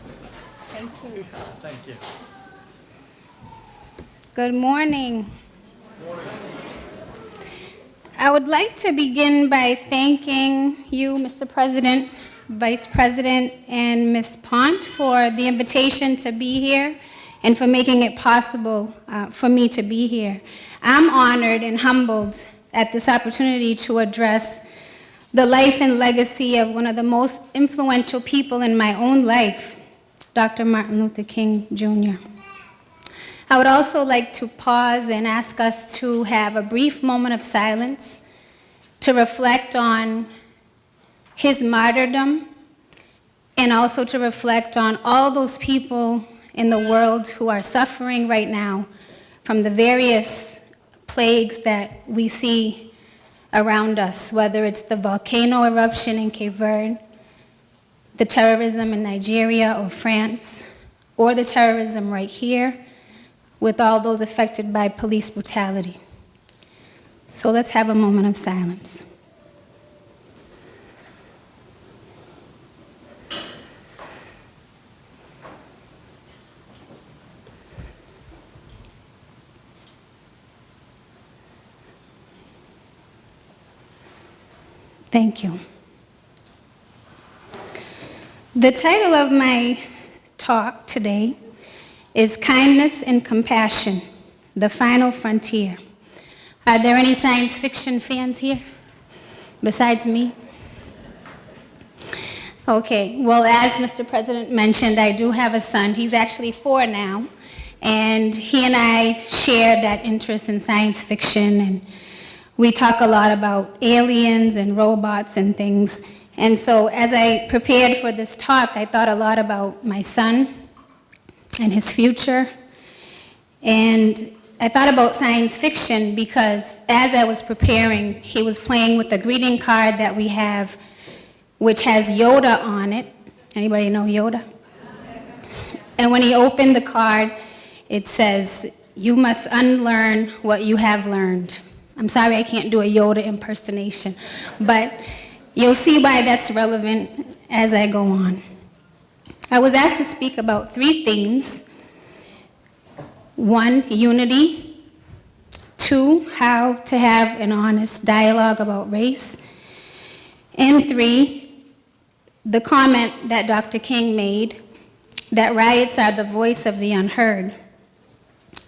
Thank you. Thank you. Good morning. I would like to begin by thanking you, Mr. President, Vice President, and Ms. Pont for the invitation to be here and for making it possible uh, for me to be here. I'm honored and humbled at this opportunity to address the life and legacy of one of the most influential people in my own life, Dr. Martin Luther King Jr. I would also like to pause and ask us to have a brief moment of silence to reflect on his martyrdom and also to reflect on all those people in the world who are suffering right now from the various plagues that we see around us, whether it's the volcano eruption in Cape Verde, the terrorism in Nigeria or France, or the terrorism right here with all those affected by police brutality. So let's have a moment of silence. Thank you. The title of my talk today is Kindness and Compassion, the Final Frontier. Are there any science fiction fans here besides me? Okay, well, as Mr. President mentioned, I do have a son. He's actually four now, and he and I share that interest in science fiction, and we talk a lot about aliens and robots and things. And so as I prepared for this talk, I thought a lot about my son and his future. And I thought about science fiction because as I was preparing, he was playing with the greeting card that we have, which has Yoda on it. Anybody know Yoda? And when he opened the card, it says, you must unlearn what you have learned. I'm sorry I can't do a Yoda impersonation, but you'll see why that's relevant as I go on. I was asked to speak about three themes. One, unity. Two, how to have an honest dialogue about race. And three, the comment that Dr. King made, that riots are the voice of the unheard.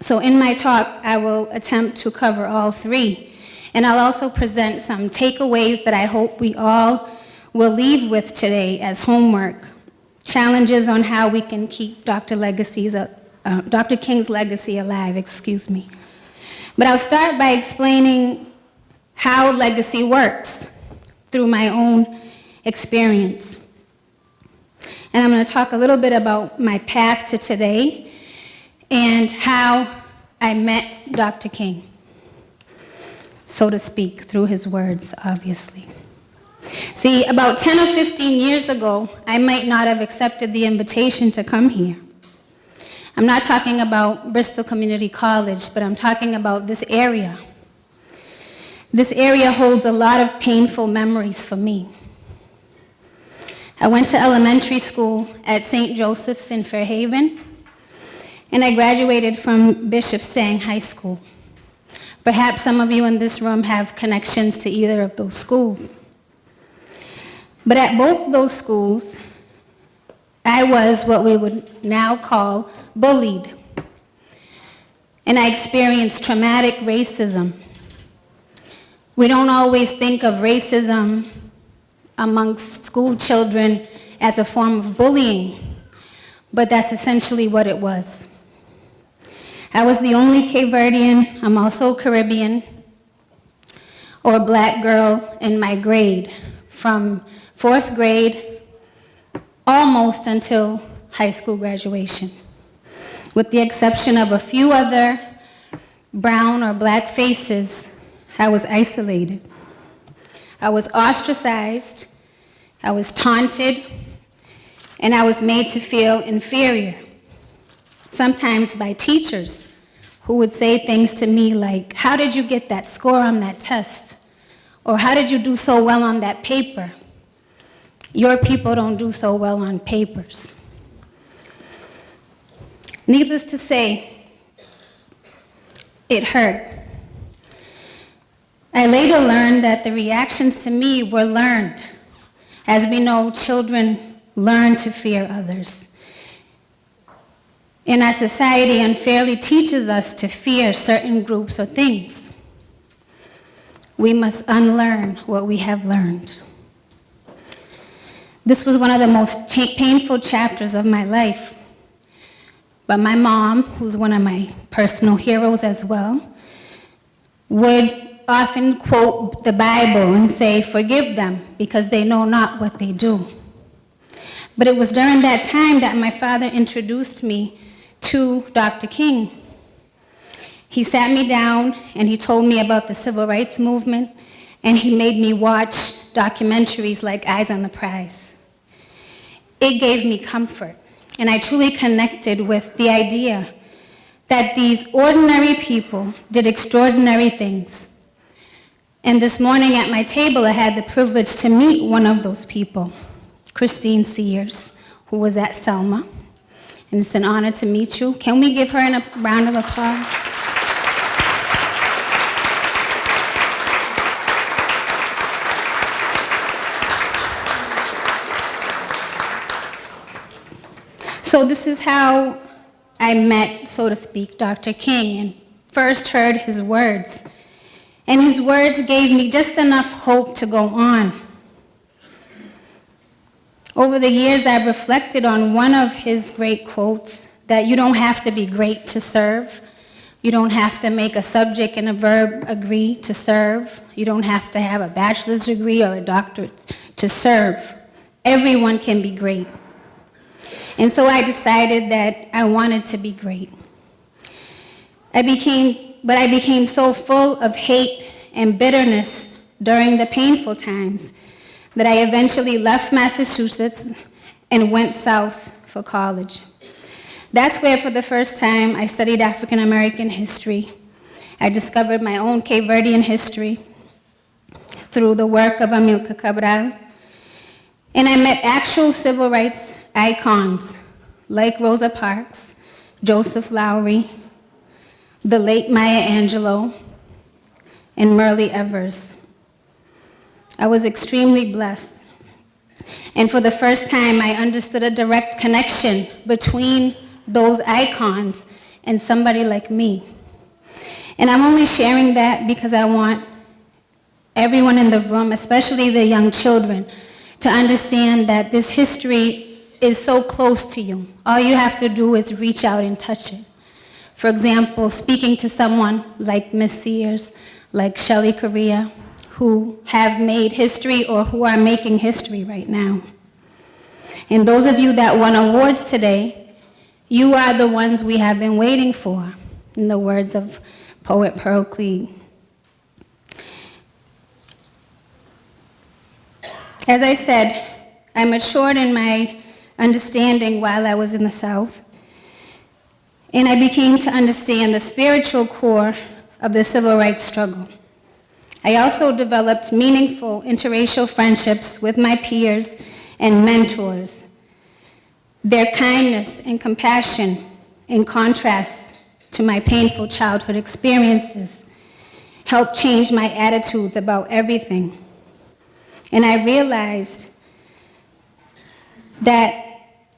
So in my talk, I will attempt to cover all three. And I'll also present some takeaways that I hope we all will leave with today as homework. Challenges on how we can keep Dr. Legacy's, uh, Dr. King's legacy alive, excuse me. But I'll start by explaining how legacy works through my own experience. And I'm going to talk a little bit about my path to today and how I met Dr. King, so to speak, through his words, obviously. See, about 10 or 15 years ago, I might not have accepted the invitation to come here. I'm not talking about Bristol Community College, but I'm talking about this area. This area holds a lot of painful memories for me. I went to elementary school at St. Joseph's in Fairhaven, and I graduated from Bishop Stang High School. Perhaps some of you in this room have connections to either of those schools. But at both those schools, I was what we would now call bullied. And I experienced traumatic racism. We don't always think of racism amongst school children as a form of bullying, but that's essentially what it was. I was the only Cape Verdean, I'm also Caribbean, or black girl in my grade from fourth grade almost until high school graduation. With the exception of a few other brown or black faces, I was isolated. I was ostracized, I was taunted, and I was made to feel inferior, sometimes by teachers who would say things to me like, how did you get that score on that test? Or how did you do so well on that paper? Your people don't do so well on papers. Needless to say, it hurt. I later learned that the reactions to me were learned. As we know, children learn to fear others. And our society unfairly teaches us to fear certain groups or things. We must unlearn what we have learned. This was one of the most painful chapters of my life. But my mom, who's one of my personal heroes as well, would often quote the Bible and say, Forgive them because they know not what they do. But it was during that time that my father introduced me to Dr. King. He sat me down and he told me about the civil rights movement and he made me watch documentaries like Eyes on the Prize. It gave me comfort and I truly connected with the idea that these ordinary people did extraordinary things. And this morning at my table, I had the privilege to meet one of those people, Christine Sears, who was at Selma. And it's an honor to meet you. Can we give her a round of applause? So this is how I met, so to speak, Dr. King and first heard his words. And his words gave me just enough hope to go on. Over the years, I've reflected on one of his great quotes that you don't have to be great to serve. You don't have to make a subject and a verb agree to serve. You don't have to have a bachelor's degree or a doctorate to serve. Everyone can be great. And so I decided that I wanted to be great. I became, but I became so full of hate and bitterness during the painful times that I eventually left Massachusetts and went south for college. That's where, for the first time, I studied African American history. I discovered my own Cape Verdean history through the work of Amilcar Cabral. And I met actual civil rights icons like Rosa Parks, Joseph Lowery, the late Maya Angelou, and Myrlie Evers. I was extremely blessed. And for the first time, I understood a direct connection between those icons and somebody like me. And I'm only sharing that because I want everyone in the room, especially the young children, to understand that this history is so close to you. All you have to do is reach out and touch it. For example, speaking to someone like Miss Sears, like Shelly Correa, who have made history or who are making history right now. And those of you that won awards today, you are the ones we have been waiting for, in the words of poet Pearl Cleage. As I said, I matured in my understanding while I was in the South, and I became to understand the spiritual core of the civil rights struggle. I also developed meaningful interracial friendships with my peers and mentors. Their kindness and compassion, in contrast to my painful childhood experiences, helped change my attitudes about everything. And I realized that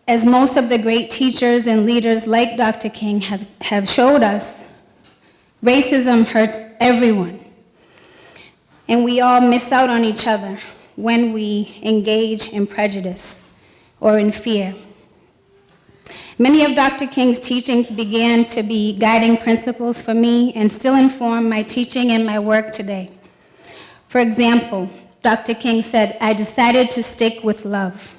as most of the great teachers and leaders like Dr. King have, have showed us, racism hurts everyone. And we all miss out on each other when we engage in prejudice or in fear. Many of Dr. King's teachings began to be guiding principles for me and still inform my teaching and my work today. For example, Dr. King said, I decided to stick with love.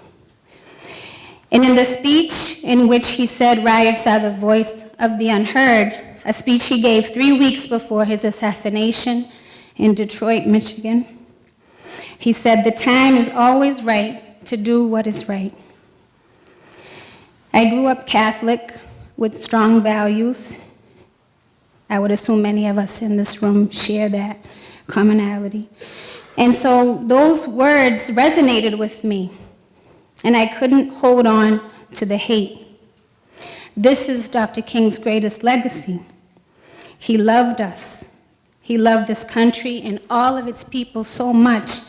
And in the speech in which he said riots are the voice of the unheard, a speech he gave three weeks before his assassination in Detroit, Michigan, he said, the time is always right to do what is right. I grew up Catholic with strong values. I would assume many of us in this room share that commonality. And so those words resonated with me, and I couldn't hold on to the hate. This is Dr. King's greatest legacy. He loved us. He loved this country and all of its people so much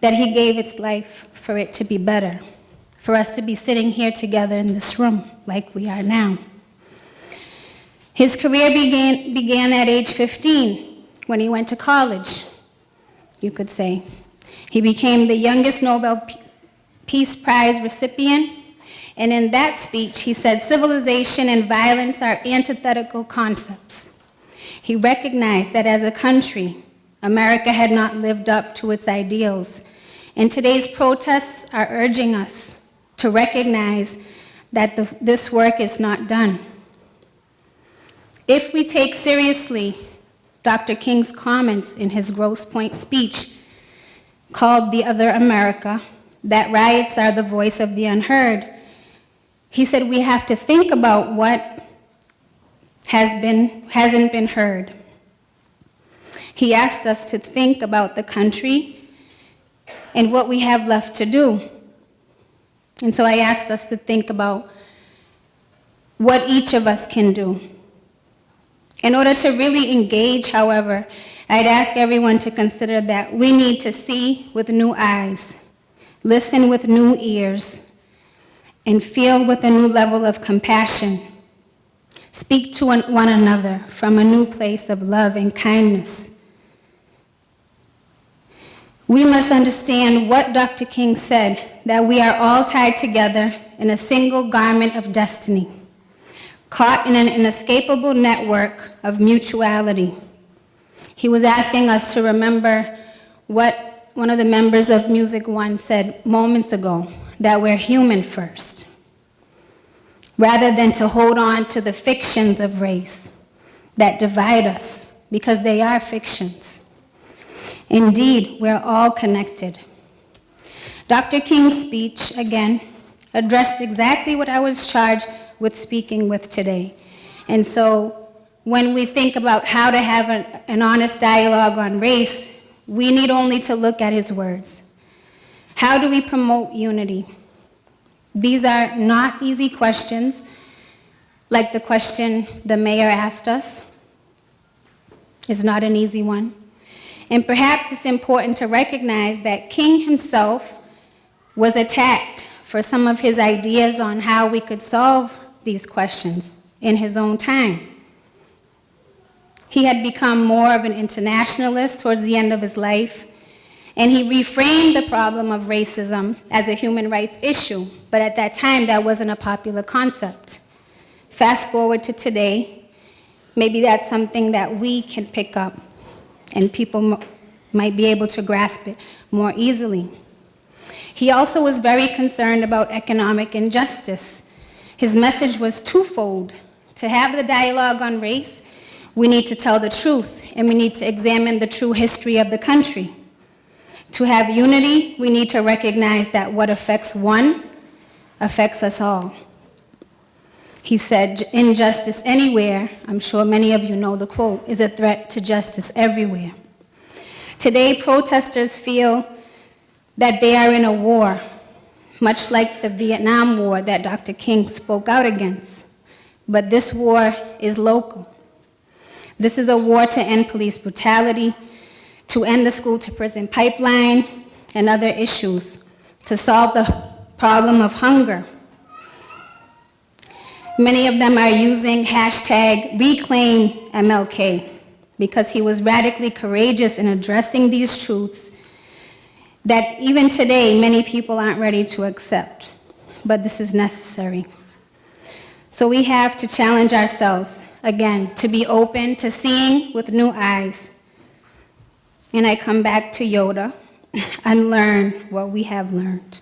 that he gave its life for it to be better for us to be sitting here together in this room like we are now. His career began, began at age 15 when he went to college, you could say. He became the youngest Nobel Peace Prize recipient, and in that speech, he said civilization and violence are antithetical concepts. He recognized that as a country, America had not lived up to its ideals, and today's protests are urging us to recognize that the, this work is not done. If we take seriously Dr. King's comments in his Grosse Pointe speech called The Other America, that riots are the voice of the unheard, he said we have to think about what has been, hasn't been heard. He asked us to think about the country and what we have left to do. And so I asked us to think about what each of us can do. In order to really engage, however, I'd ask everyone to consider that we need to see with new eyes, listen with new ears, and feel with a new level of compassion. Speak to one another from a new place of love and kindness. We must understand what Dr. King said, that we are all tied together in a single garment of destiny, caught in an inescapable network of mutuality. He was asking us to remember what one of the members of Music One said moments ago, that we're human first, rather than to hold on to the fictions of race that divide us, because they are fictions. Indeed, we're all connected. Dr. King's speech, again, addressed exactly what I was charged with speaking with today. And so when we think about how to have an, an honest dialogue on race, we need only to look at his words. How do we promote unity? These are not easy questions, like the question the mayor asked us. It's not an easy one. And perhaps it's important to recognize that King himself was attacked for some of his ideas on how we could solve these questions in his own time. He had become more of an internationalist towards the end of his life, and he reframed the problem of racism as a human rights issue, but at that time that wasn't a popular concept. Fast forward to today, maybe that's something that we can pick up and people might be able to grasp it more easily. He also was very concerned about economic injustice. His message was twofold. To have the dialogue on race, we need to tell the truth, and we need to examine the true history of the country. To have unity, we need to recognize that what affects one affects us all. He said, injustice anywhere, I'm sure many of you know the quote, is a threat to justice everywhere. Today, protesters feel that they are in a war, much like the Vietnam War that Dr. King spoke out against. But this war is local. This is a war to end police brutality, to end the school to prison pipeline, and other issues, to solve the problem of hunger. Many of them are using hashtag reclaim MLK because he was radically courageous in addressing these truths that even today many people aren't ready to accept. But this is necessary. So we have to challenge ourselves, again, to be open to seeing with new eyes. And I come back to Yoda and learn what we have learned.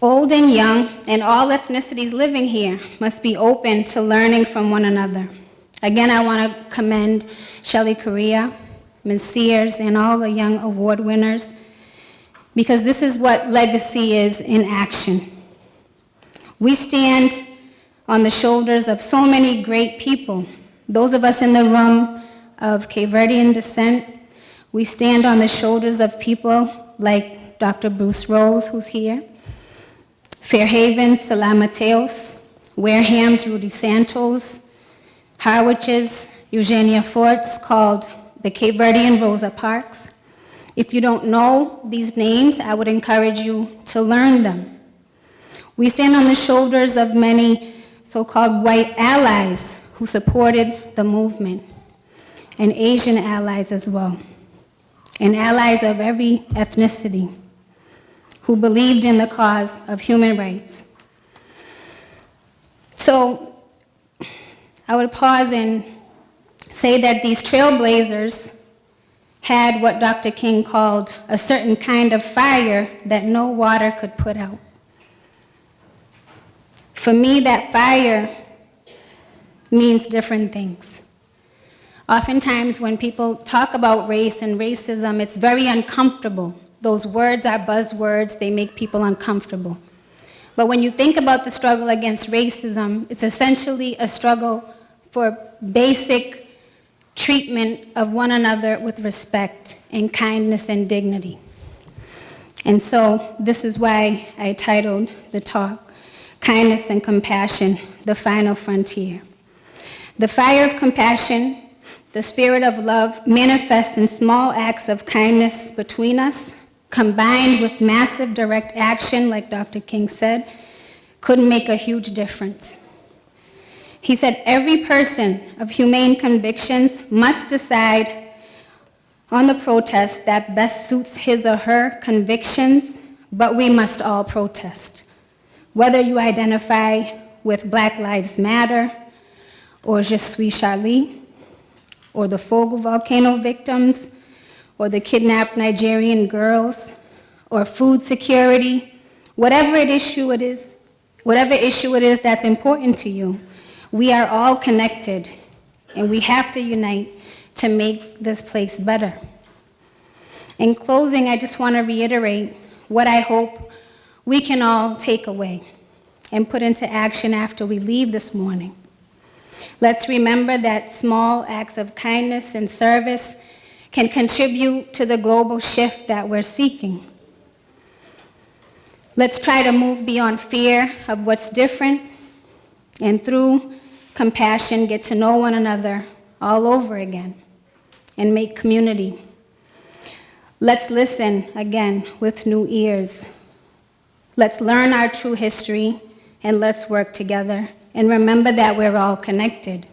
Old and young, and all ethnicities living here must be open to learning from one another. Again, I want to commend Shelly Correa, Ms. Sears, and all the young award winners, because this is what legacy is in action. We stand on the shoulders of so many great people. Those of us in the room of Cape Verdean descent, we stand on the shoulders of people like Dr. Bruce Rose, who's here, Fairhaven, Salam Mateos, Wareham's Rudy Santos, Harwich's Eugenia Fortes, called the Cape Verdean Rosa Parks. If you don't know these names, I would encourage you to learn them. We stand on the shoulders of many so-called white allies who supported the movement, and Asian allies as well, and allies of every ethnicity who believed in the cause of human rights. So I would pause and say that these trailblazers had what Dr. King called a certain kind of fire that no water could put out. For me, that fire means different things. Oftentimes, when people talk about race and racism, it's very uncomfortable. Those words are buzzwords, they make people uncomfortable. But when you think about the struggle against racism, it's essentially a struggle for basic treatment of one another with respect and kindness and dignity. And so this is why I titled the talk, Kindness and Compassion, the Final Frontier. The fire of compassion, the spirit of love manifests in small acts of kindness between us, combined with massive direct action, like Dr. King said, could make a huge difference. He said every person of humane convictions must decide on the protest that best suits his or her convictions, but we must all protest. Whether you identify with Black Lives Matter, or Je suis Charlie, or the Fogo volcano victims, or the kidnapped Nigerian girls, or food security, whatever it issue it is, whatever issue it is that's important to you, we are all connected, and we have to unite to make this place better. In closing, I just want to reiterate what I hope we can all take away and put into action after we leave this morning. Let's remember that small acts of kindness and service can contribute to the global shift that we're seeking. Let's try to move beyond fear of what's different and through compassion, get to know one another all over again, and make community. Let's listen again with new ears. Let's learn our true history, and let's work together. And remember that we're all connected.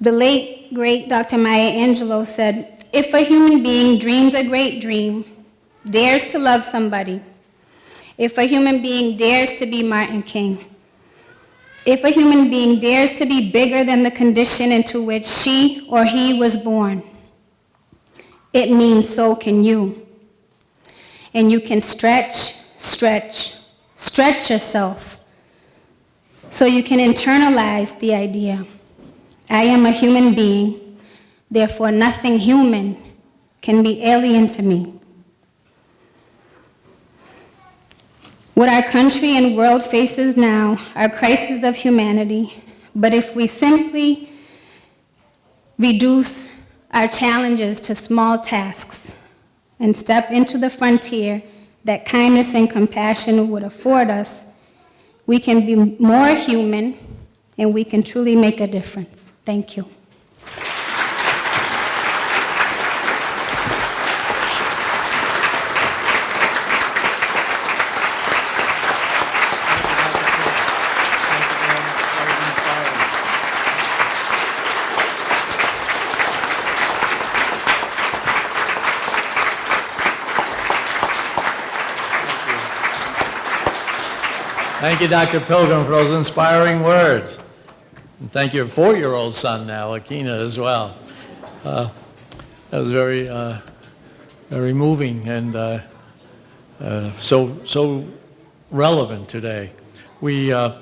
The late, great Dr. Maya Angelou said, if a human being dreams a great dream, dares to love somebody, if a human being dares to be Martin King, if a human being dares to be bigger than the condition into which she or he was born, it means so can you. And you can stretch, stretch, stretch yourself so you can internalize the idea I am a human being, therefore nothing human can be alien to me. What our country and world faces now are crises of humanity, but if we simply reduce our challenges to small tasks, and step into the frontier that kindness and compassion would afford us, we can be more human and we can truly make a difference. Thank you. Thank you, Dr. Pilgrim, for those inspiring words. And thank your four-year-old son now, Akina, as well. Uh, That was very, uh, very moving and uh, uh, so, so relevant today. We, uh,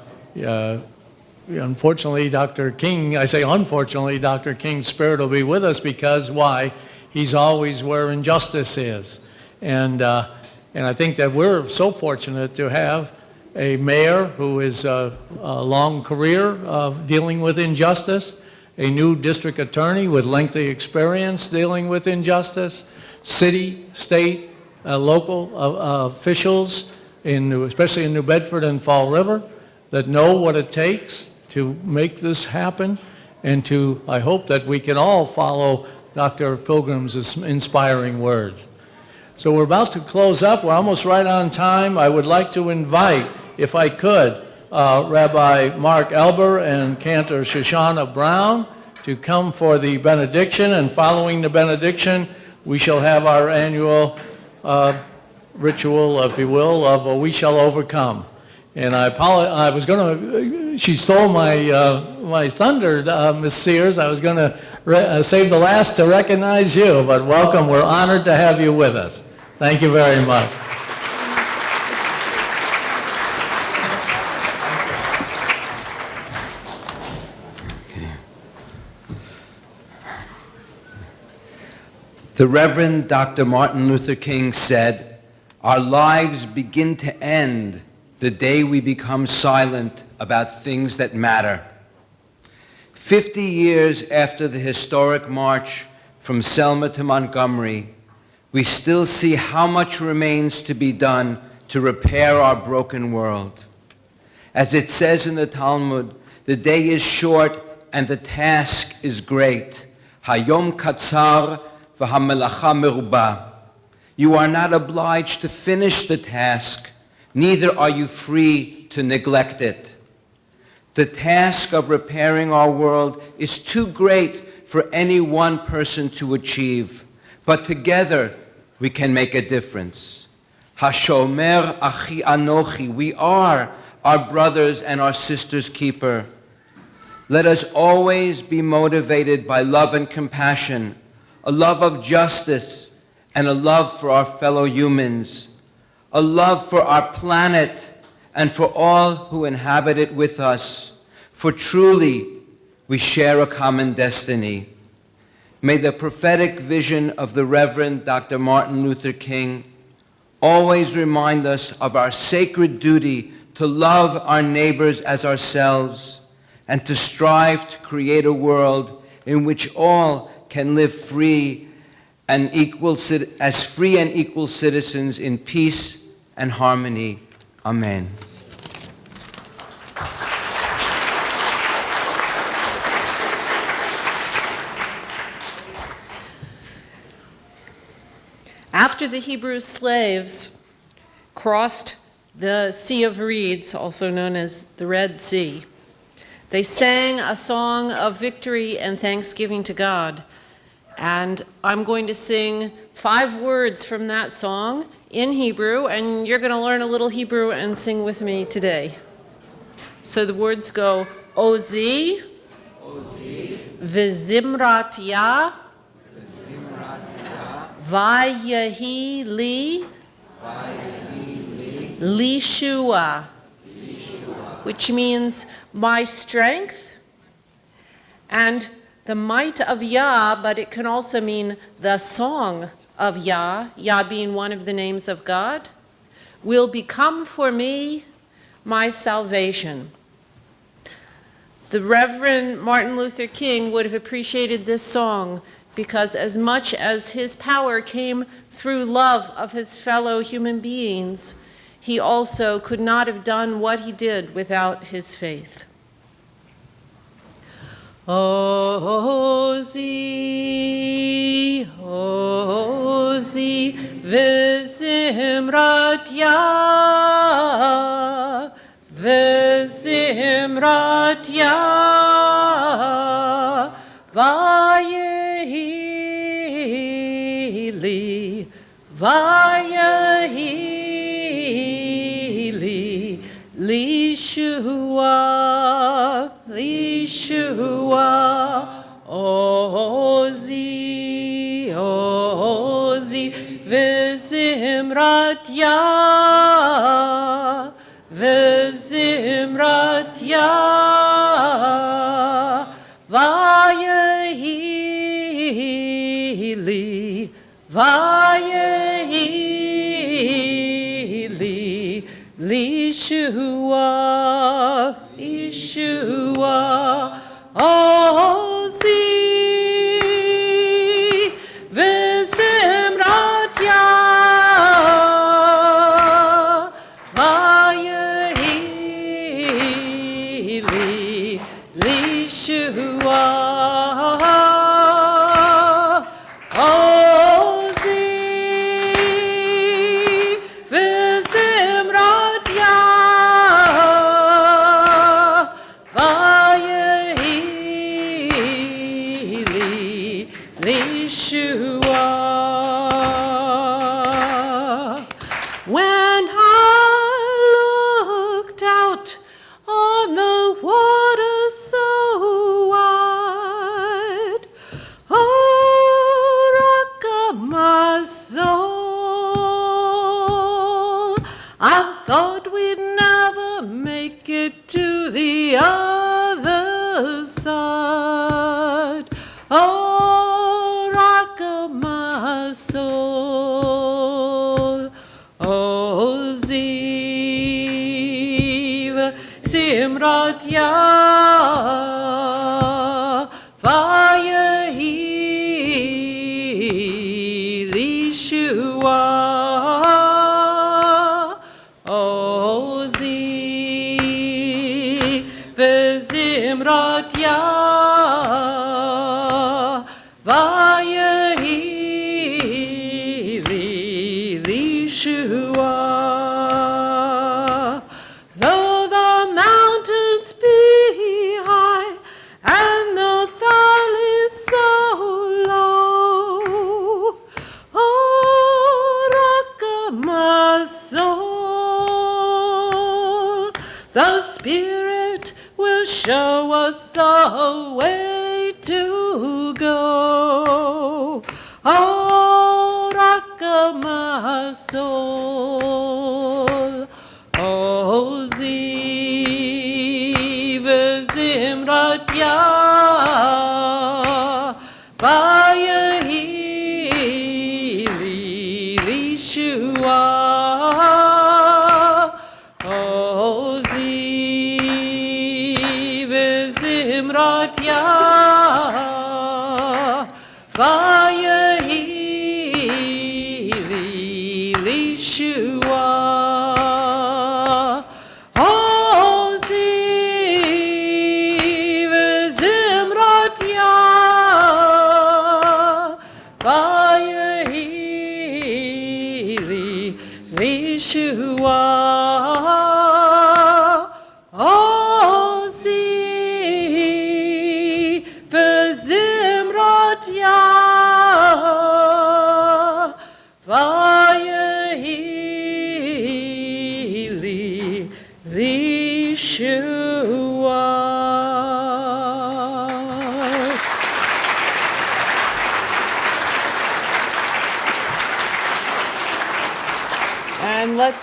unfortunately, Dr. King, I say unfortunately, Dr. King's spirit will be with us because, why? He's always where injustice is. And, uh, and I think that we're so fortunate to have a mayor who is uh, a long career of dealing with injustice, a new district attorney with lengthy experience dealing with injustice, city, state, uh, local uh, uh, officials, in, New- especially in New Bedford and Fall River, that know what it takes to make this happen, and to, I hope that we can all follow Dr. Pilgrim's inspiring words. So we're about to close up. We're almost right on time. I would like to invite, if I could, uh, Rabbi Mark Elber and Cantor Shoshana Brown to come for the benediction. And following the benediction, we shall have our annual uh, ritual, if you will, of a We Shall Overcome. And I I was going to, she stole my, uh, my thunder, uh, Ms. Sears. I was going to uh, save the last to recognize you, but welcome. We're honored to have you with us. Thank you very much. The Reverend Dr. Martin Luther King said, Our lives begin to end the day we become silent about things that matter. 50 years after the historic march from Selma to Montgomery, we still see how much remains to be done to repair our broken world. As it says in the Talmud, the day is short and the task is great. Hayom katzar You are not obliged to finish the task, neither are you free to neglect it. The task of repairing our world is too great for any one person to achieve, but together we can make a difference. Hashomer achi anochi, we are our brothers and our sisters' keeper. Let us always be motivated by love and compassion, a love of justice, and a love for our fellow humans, a love for our planet and for all who inhabit it with us. For truly, we share a common destiny. May the prophetic vision of the Reverend Dr. Martin Luther King always remind us of our sacred duty to love our neighbors as ourselves and to strive to create a world in which all can live free and equal, as free and equal citizens in peace and harmony. Amen. After the Hebrew slaves crossed the Sea of Reeds, also known as the Red Sea, they sang a song of victory and thanksgiving to God. And I'm going to sing five words from that song in Hebrew, and you're going to learn a little Hebrew and sing with me today. So the words go Ozi, Vizimrat Yah, Vayahi li, Lishua, which means my strength and the might of Yah, but it can also mean the song of Yah, Yah being one of the names of God, will become for me my salvation. The Reverend Martin Luther King would have appreciated this song because as much as his power came through love of his fellow human beings, he also could not have done what he did without his faith. Ozi, Ozi, Vizimrat Ya, Vizimrat Ya, Vayehili, Vayehili. Lishua, Lishua, Ozi, Ozi, Vizimrat Ya, Vizimrat Ya, Vayehili, Vayehili. Yeshua, Yeshua.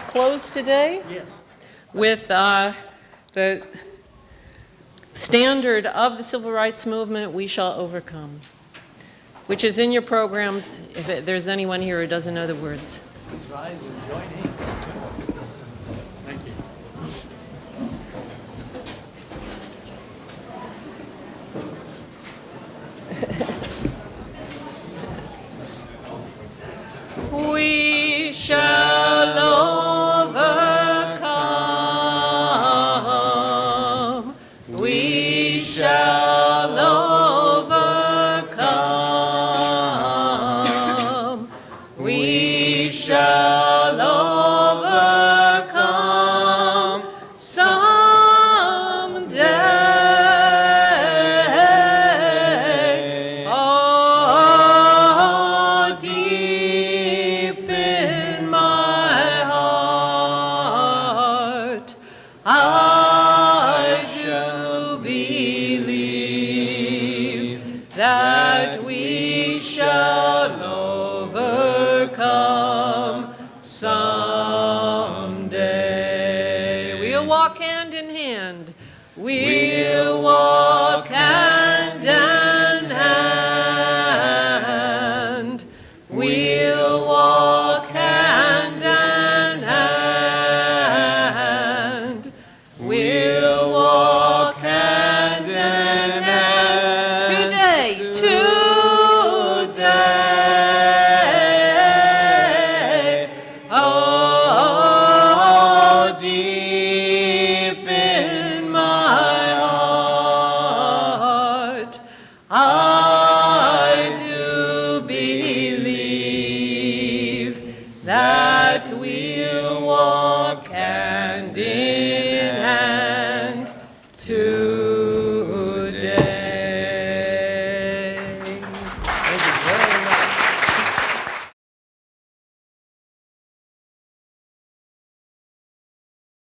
close today yes. with uh, the standard of the civil rights movement, we shall overcome, which is in your programs if it, there's anyone here who doesn't know the words. Please rise and join.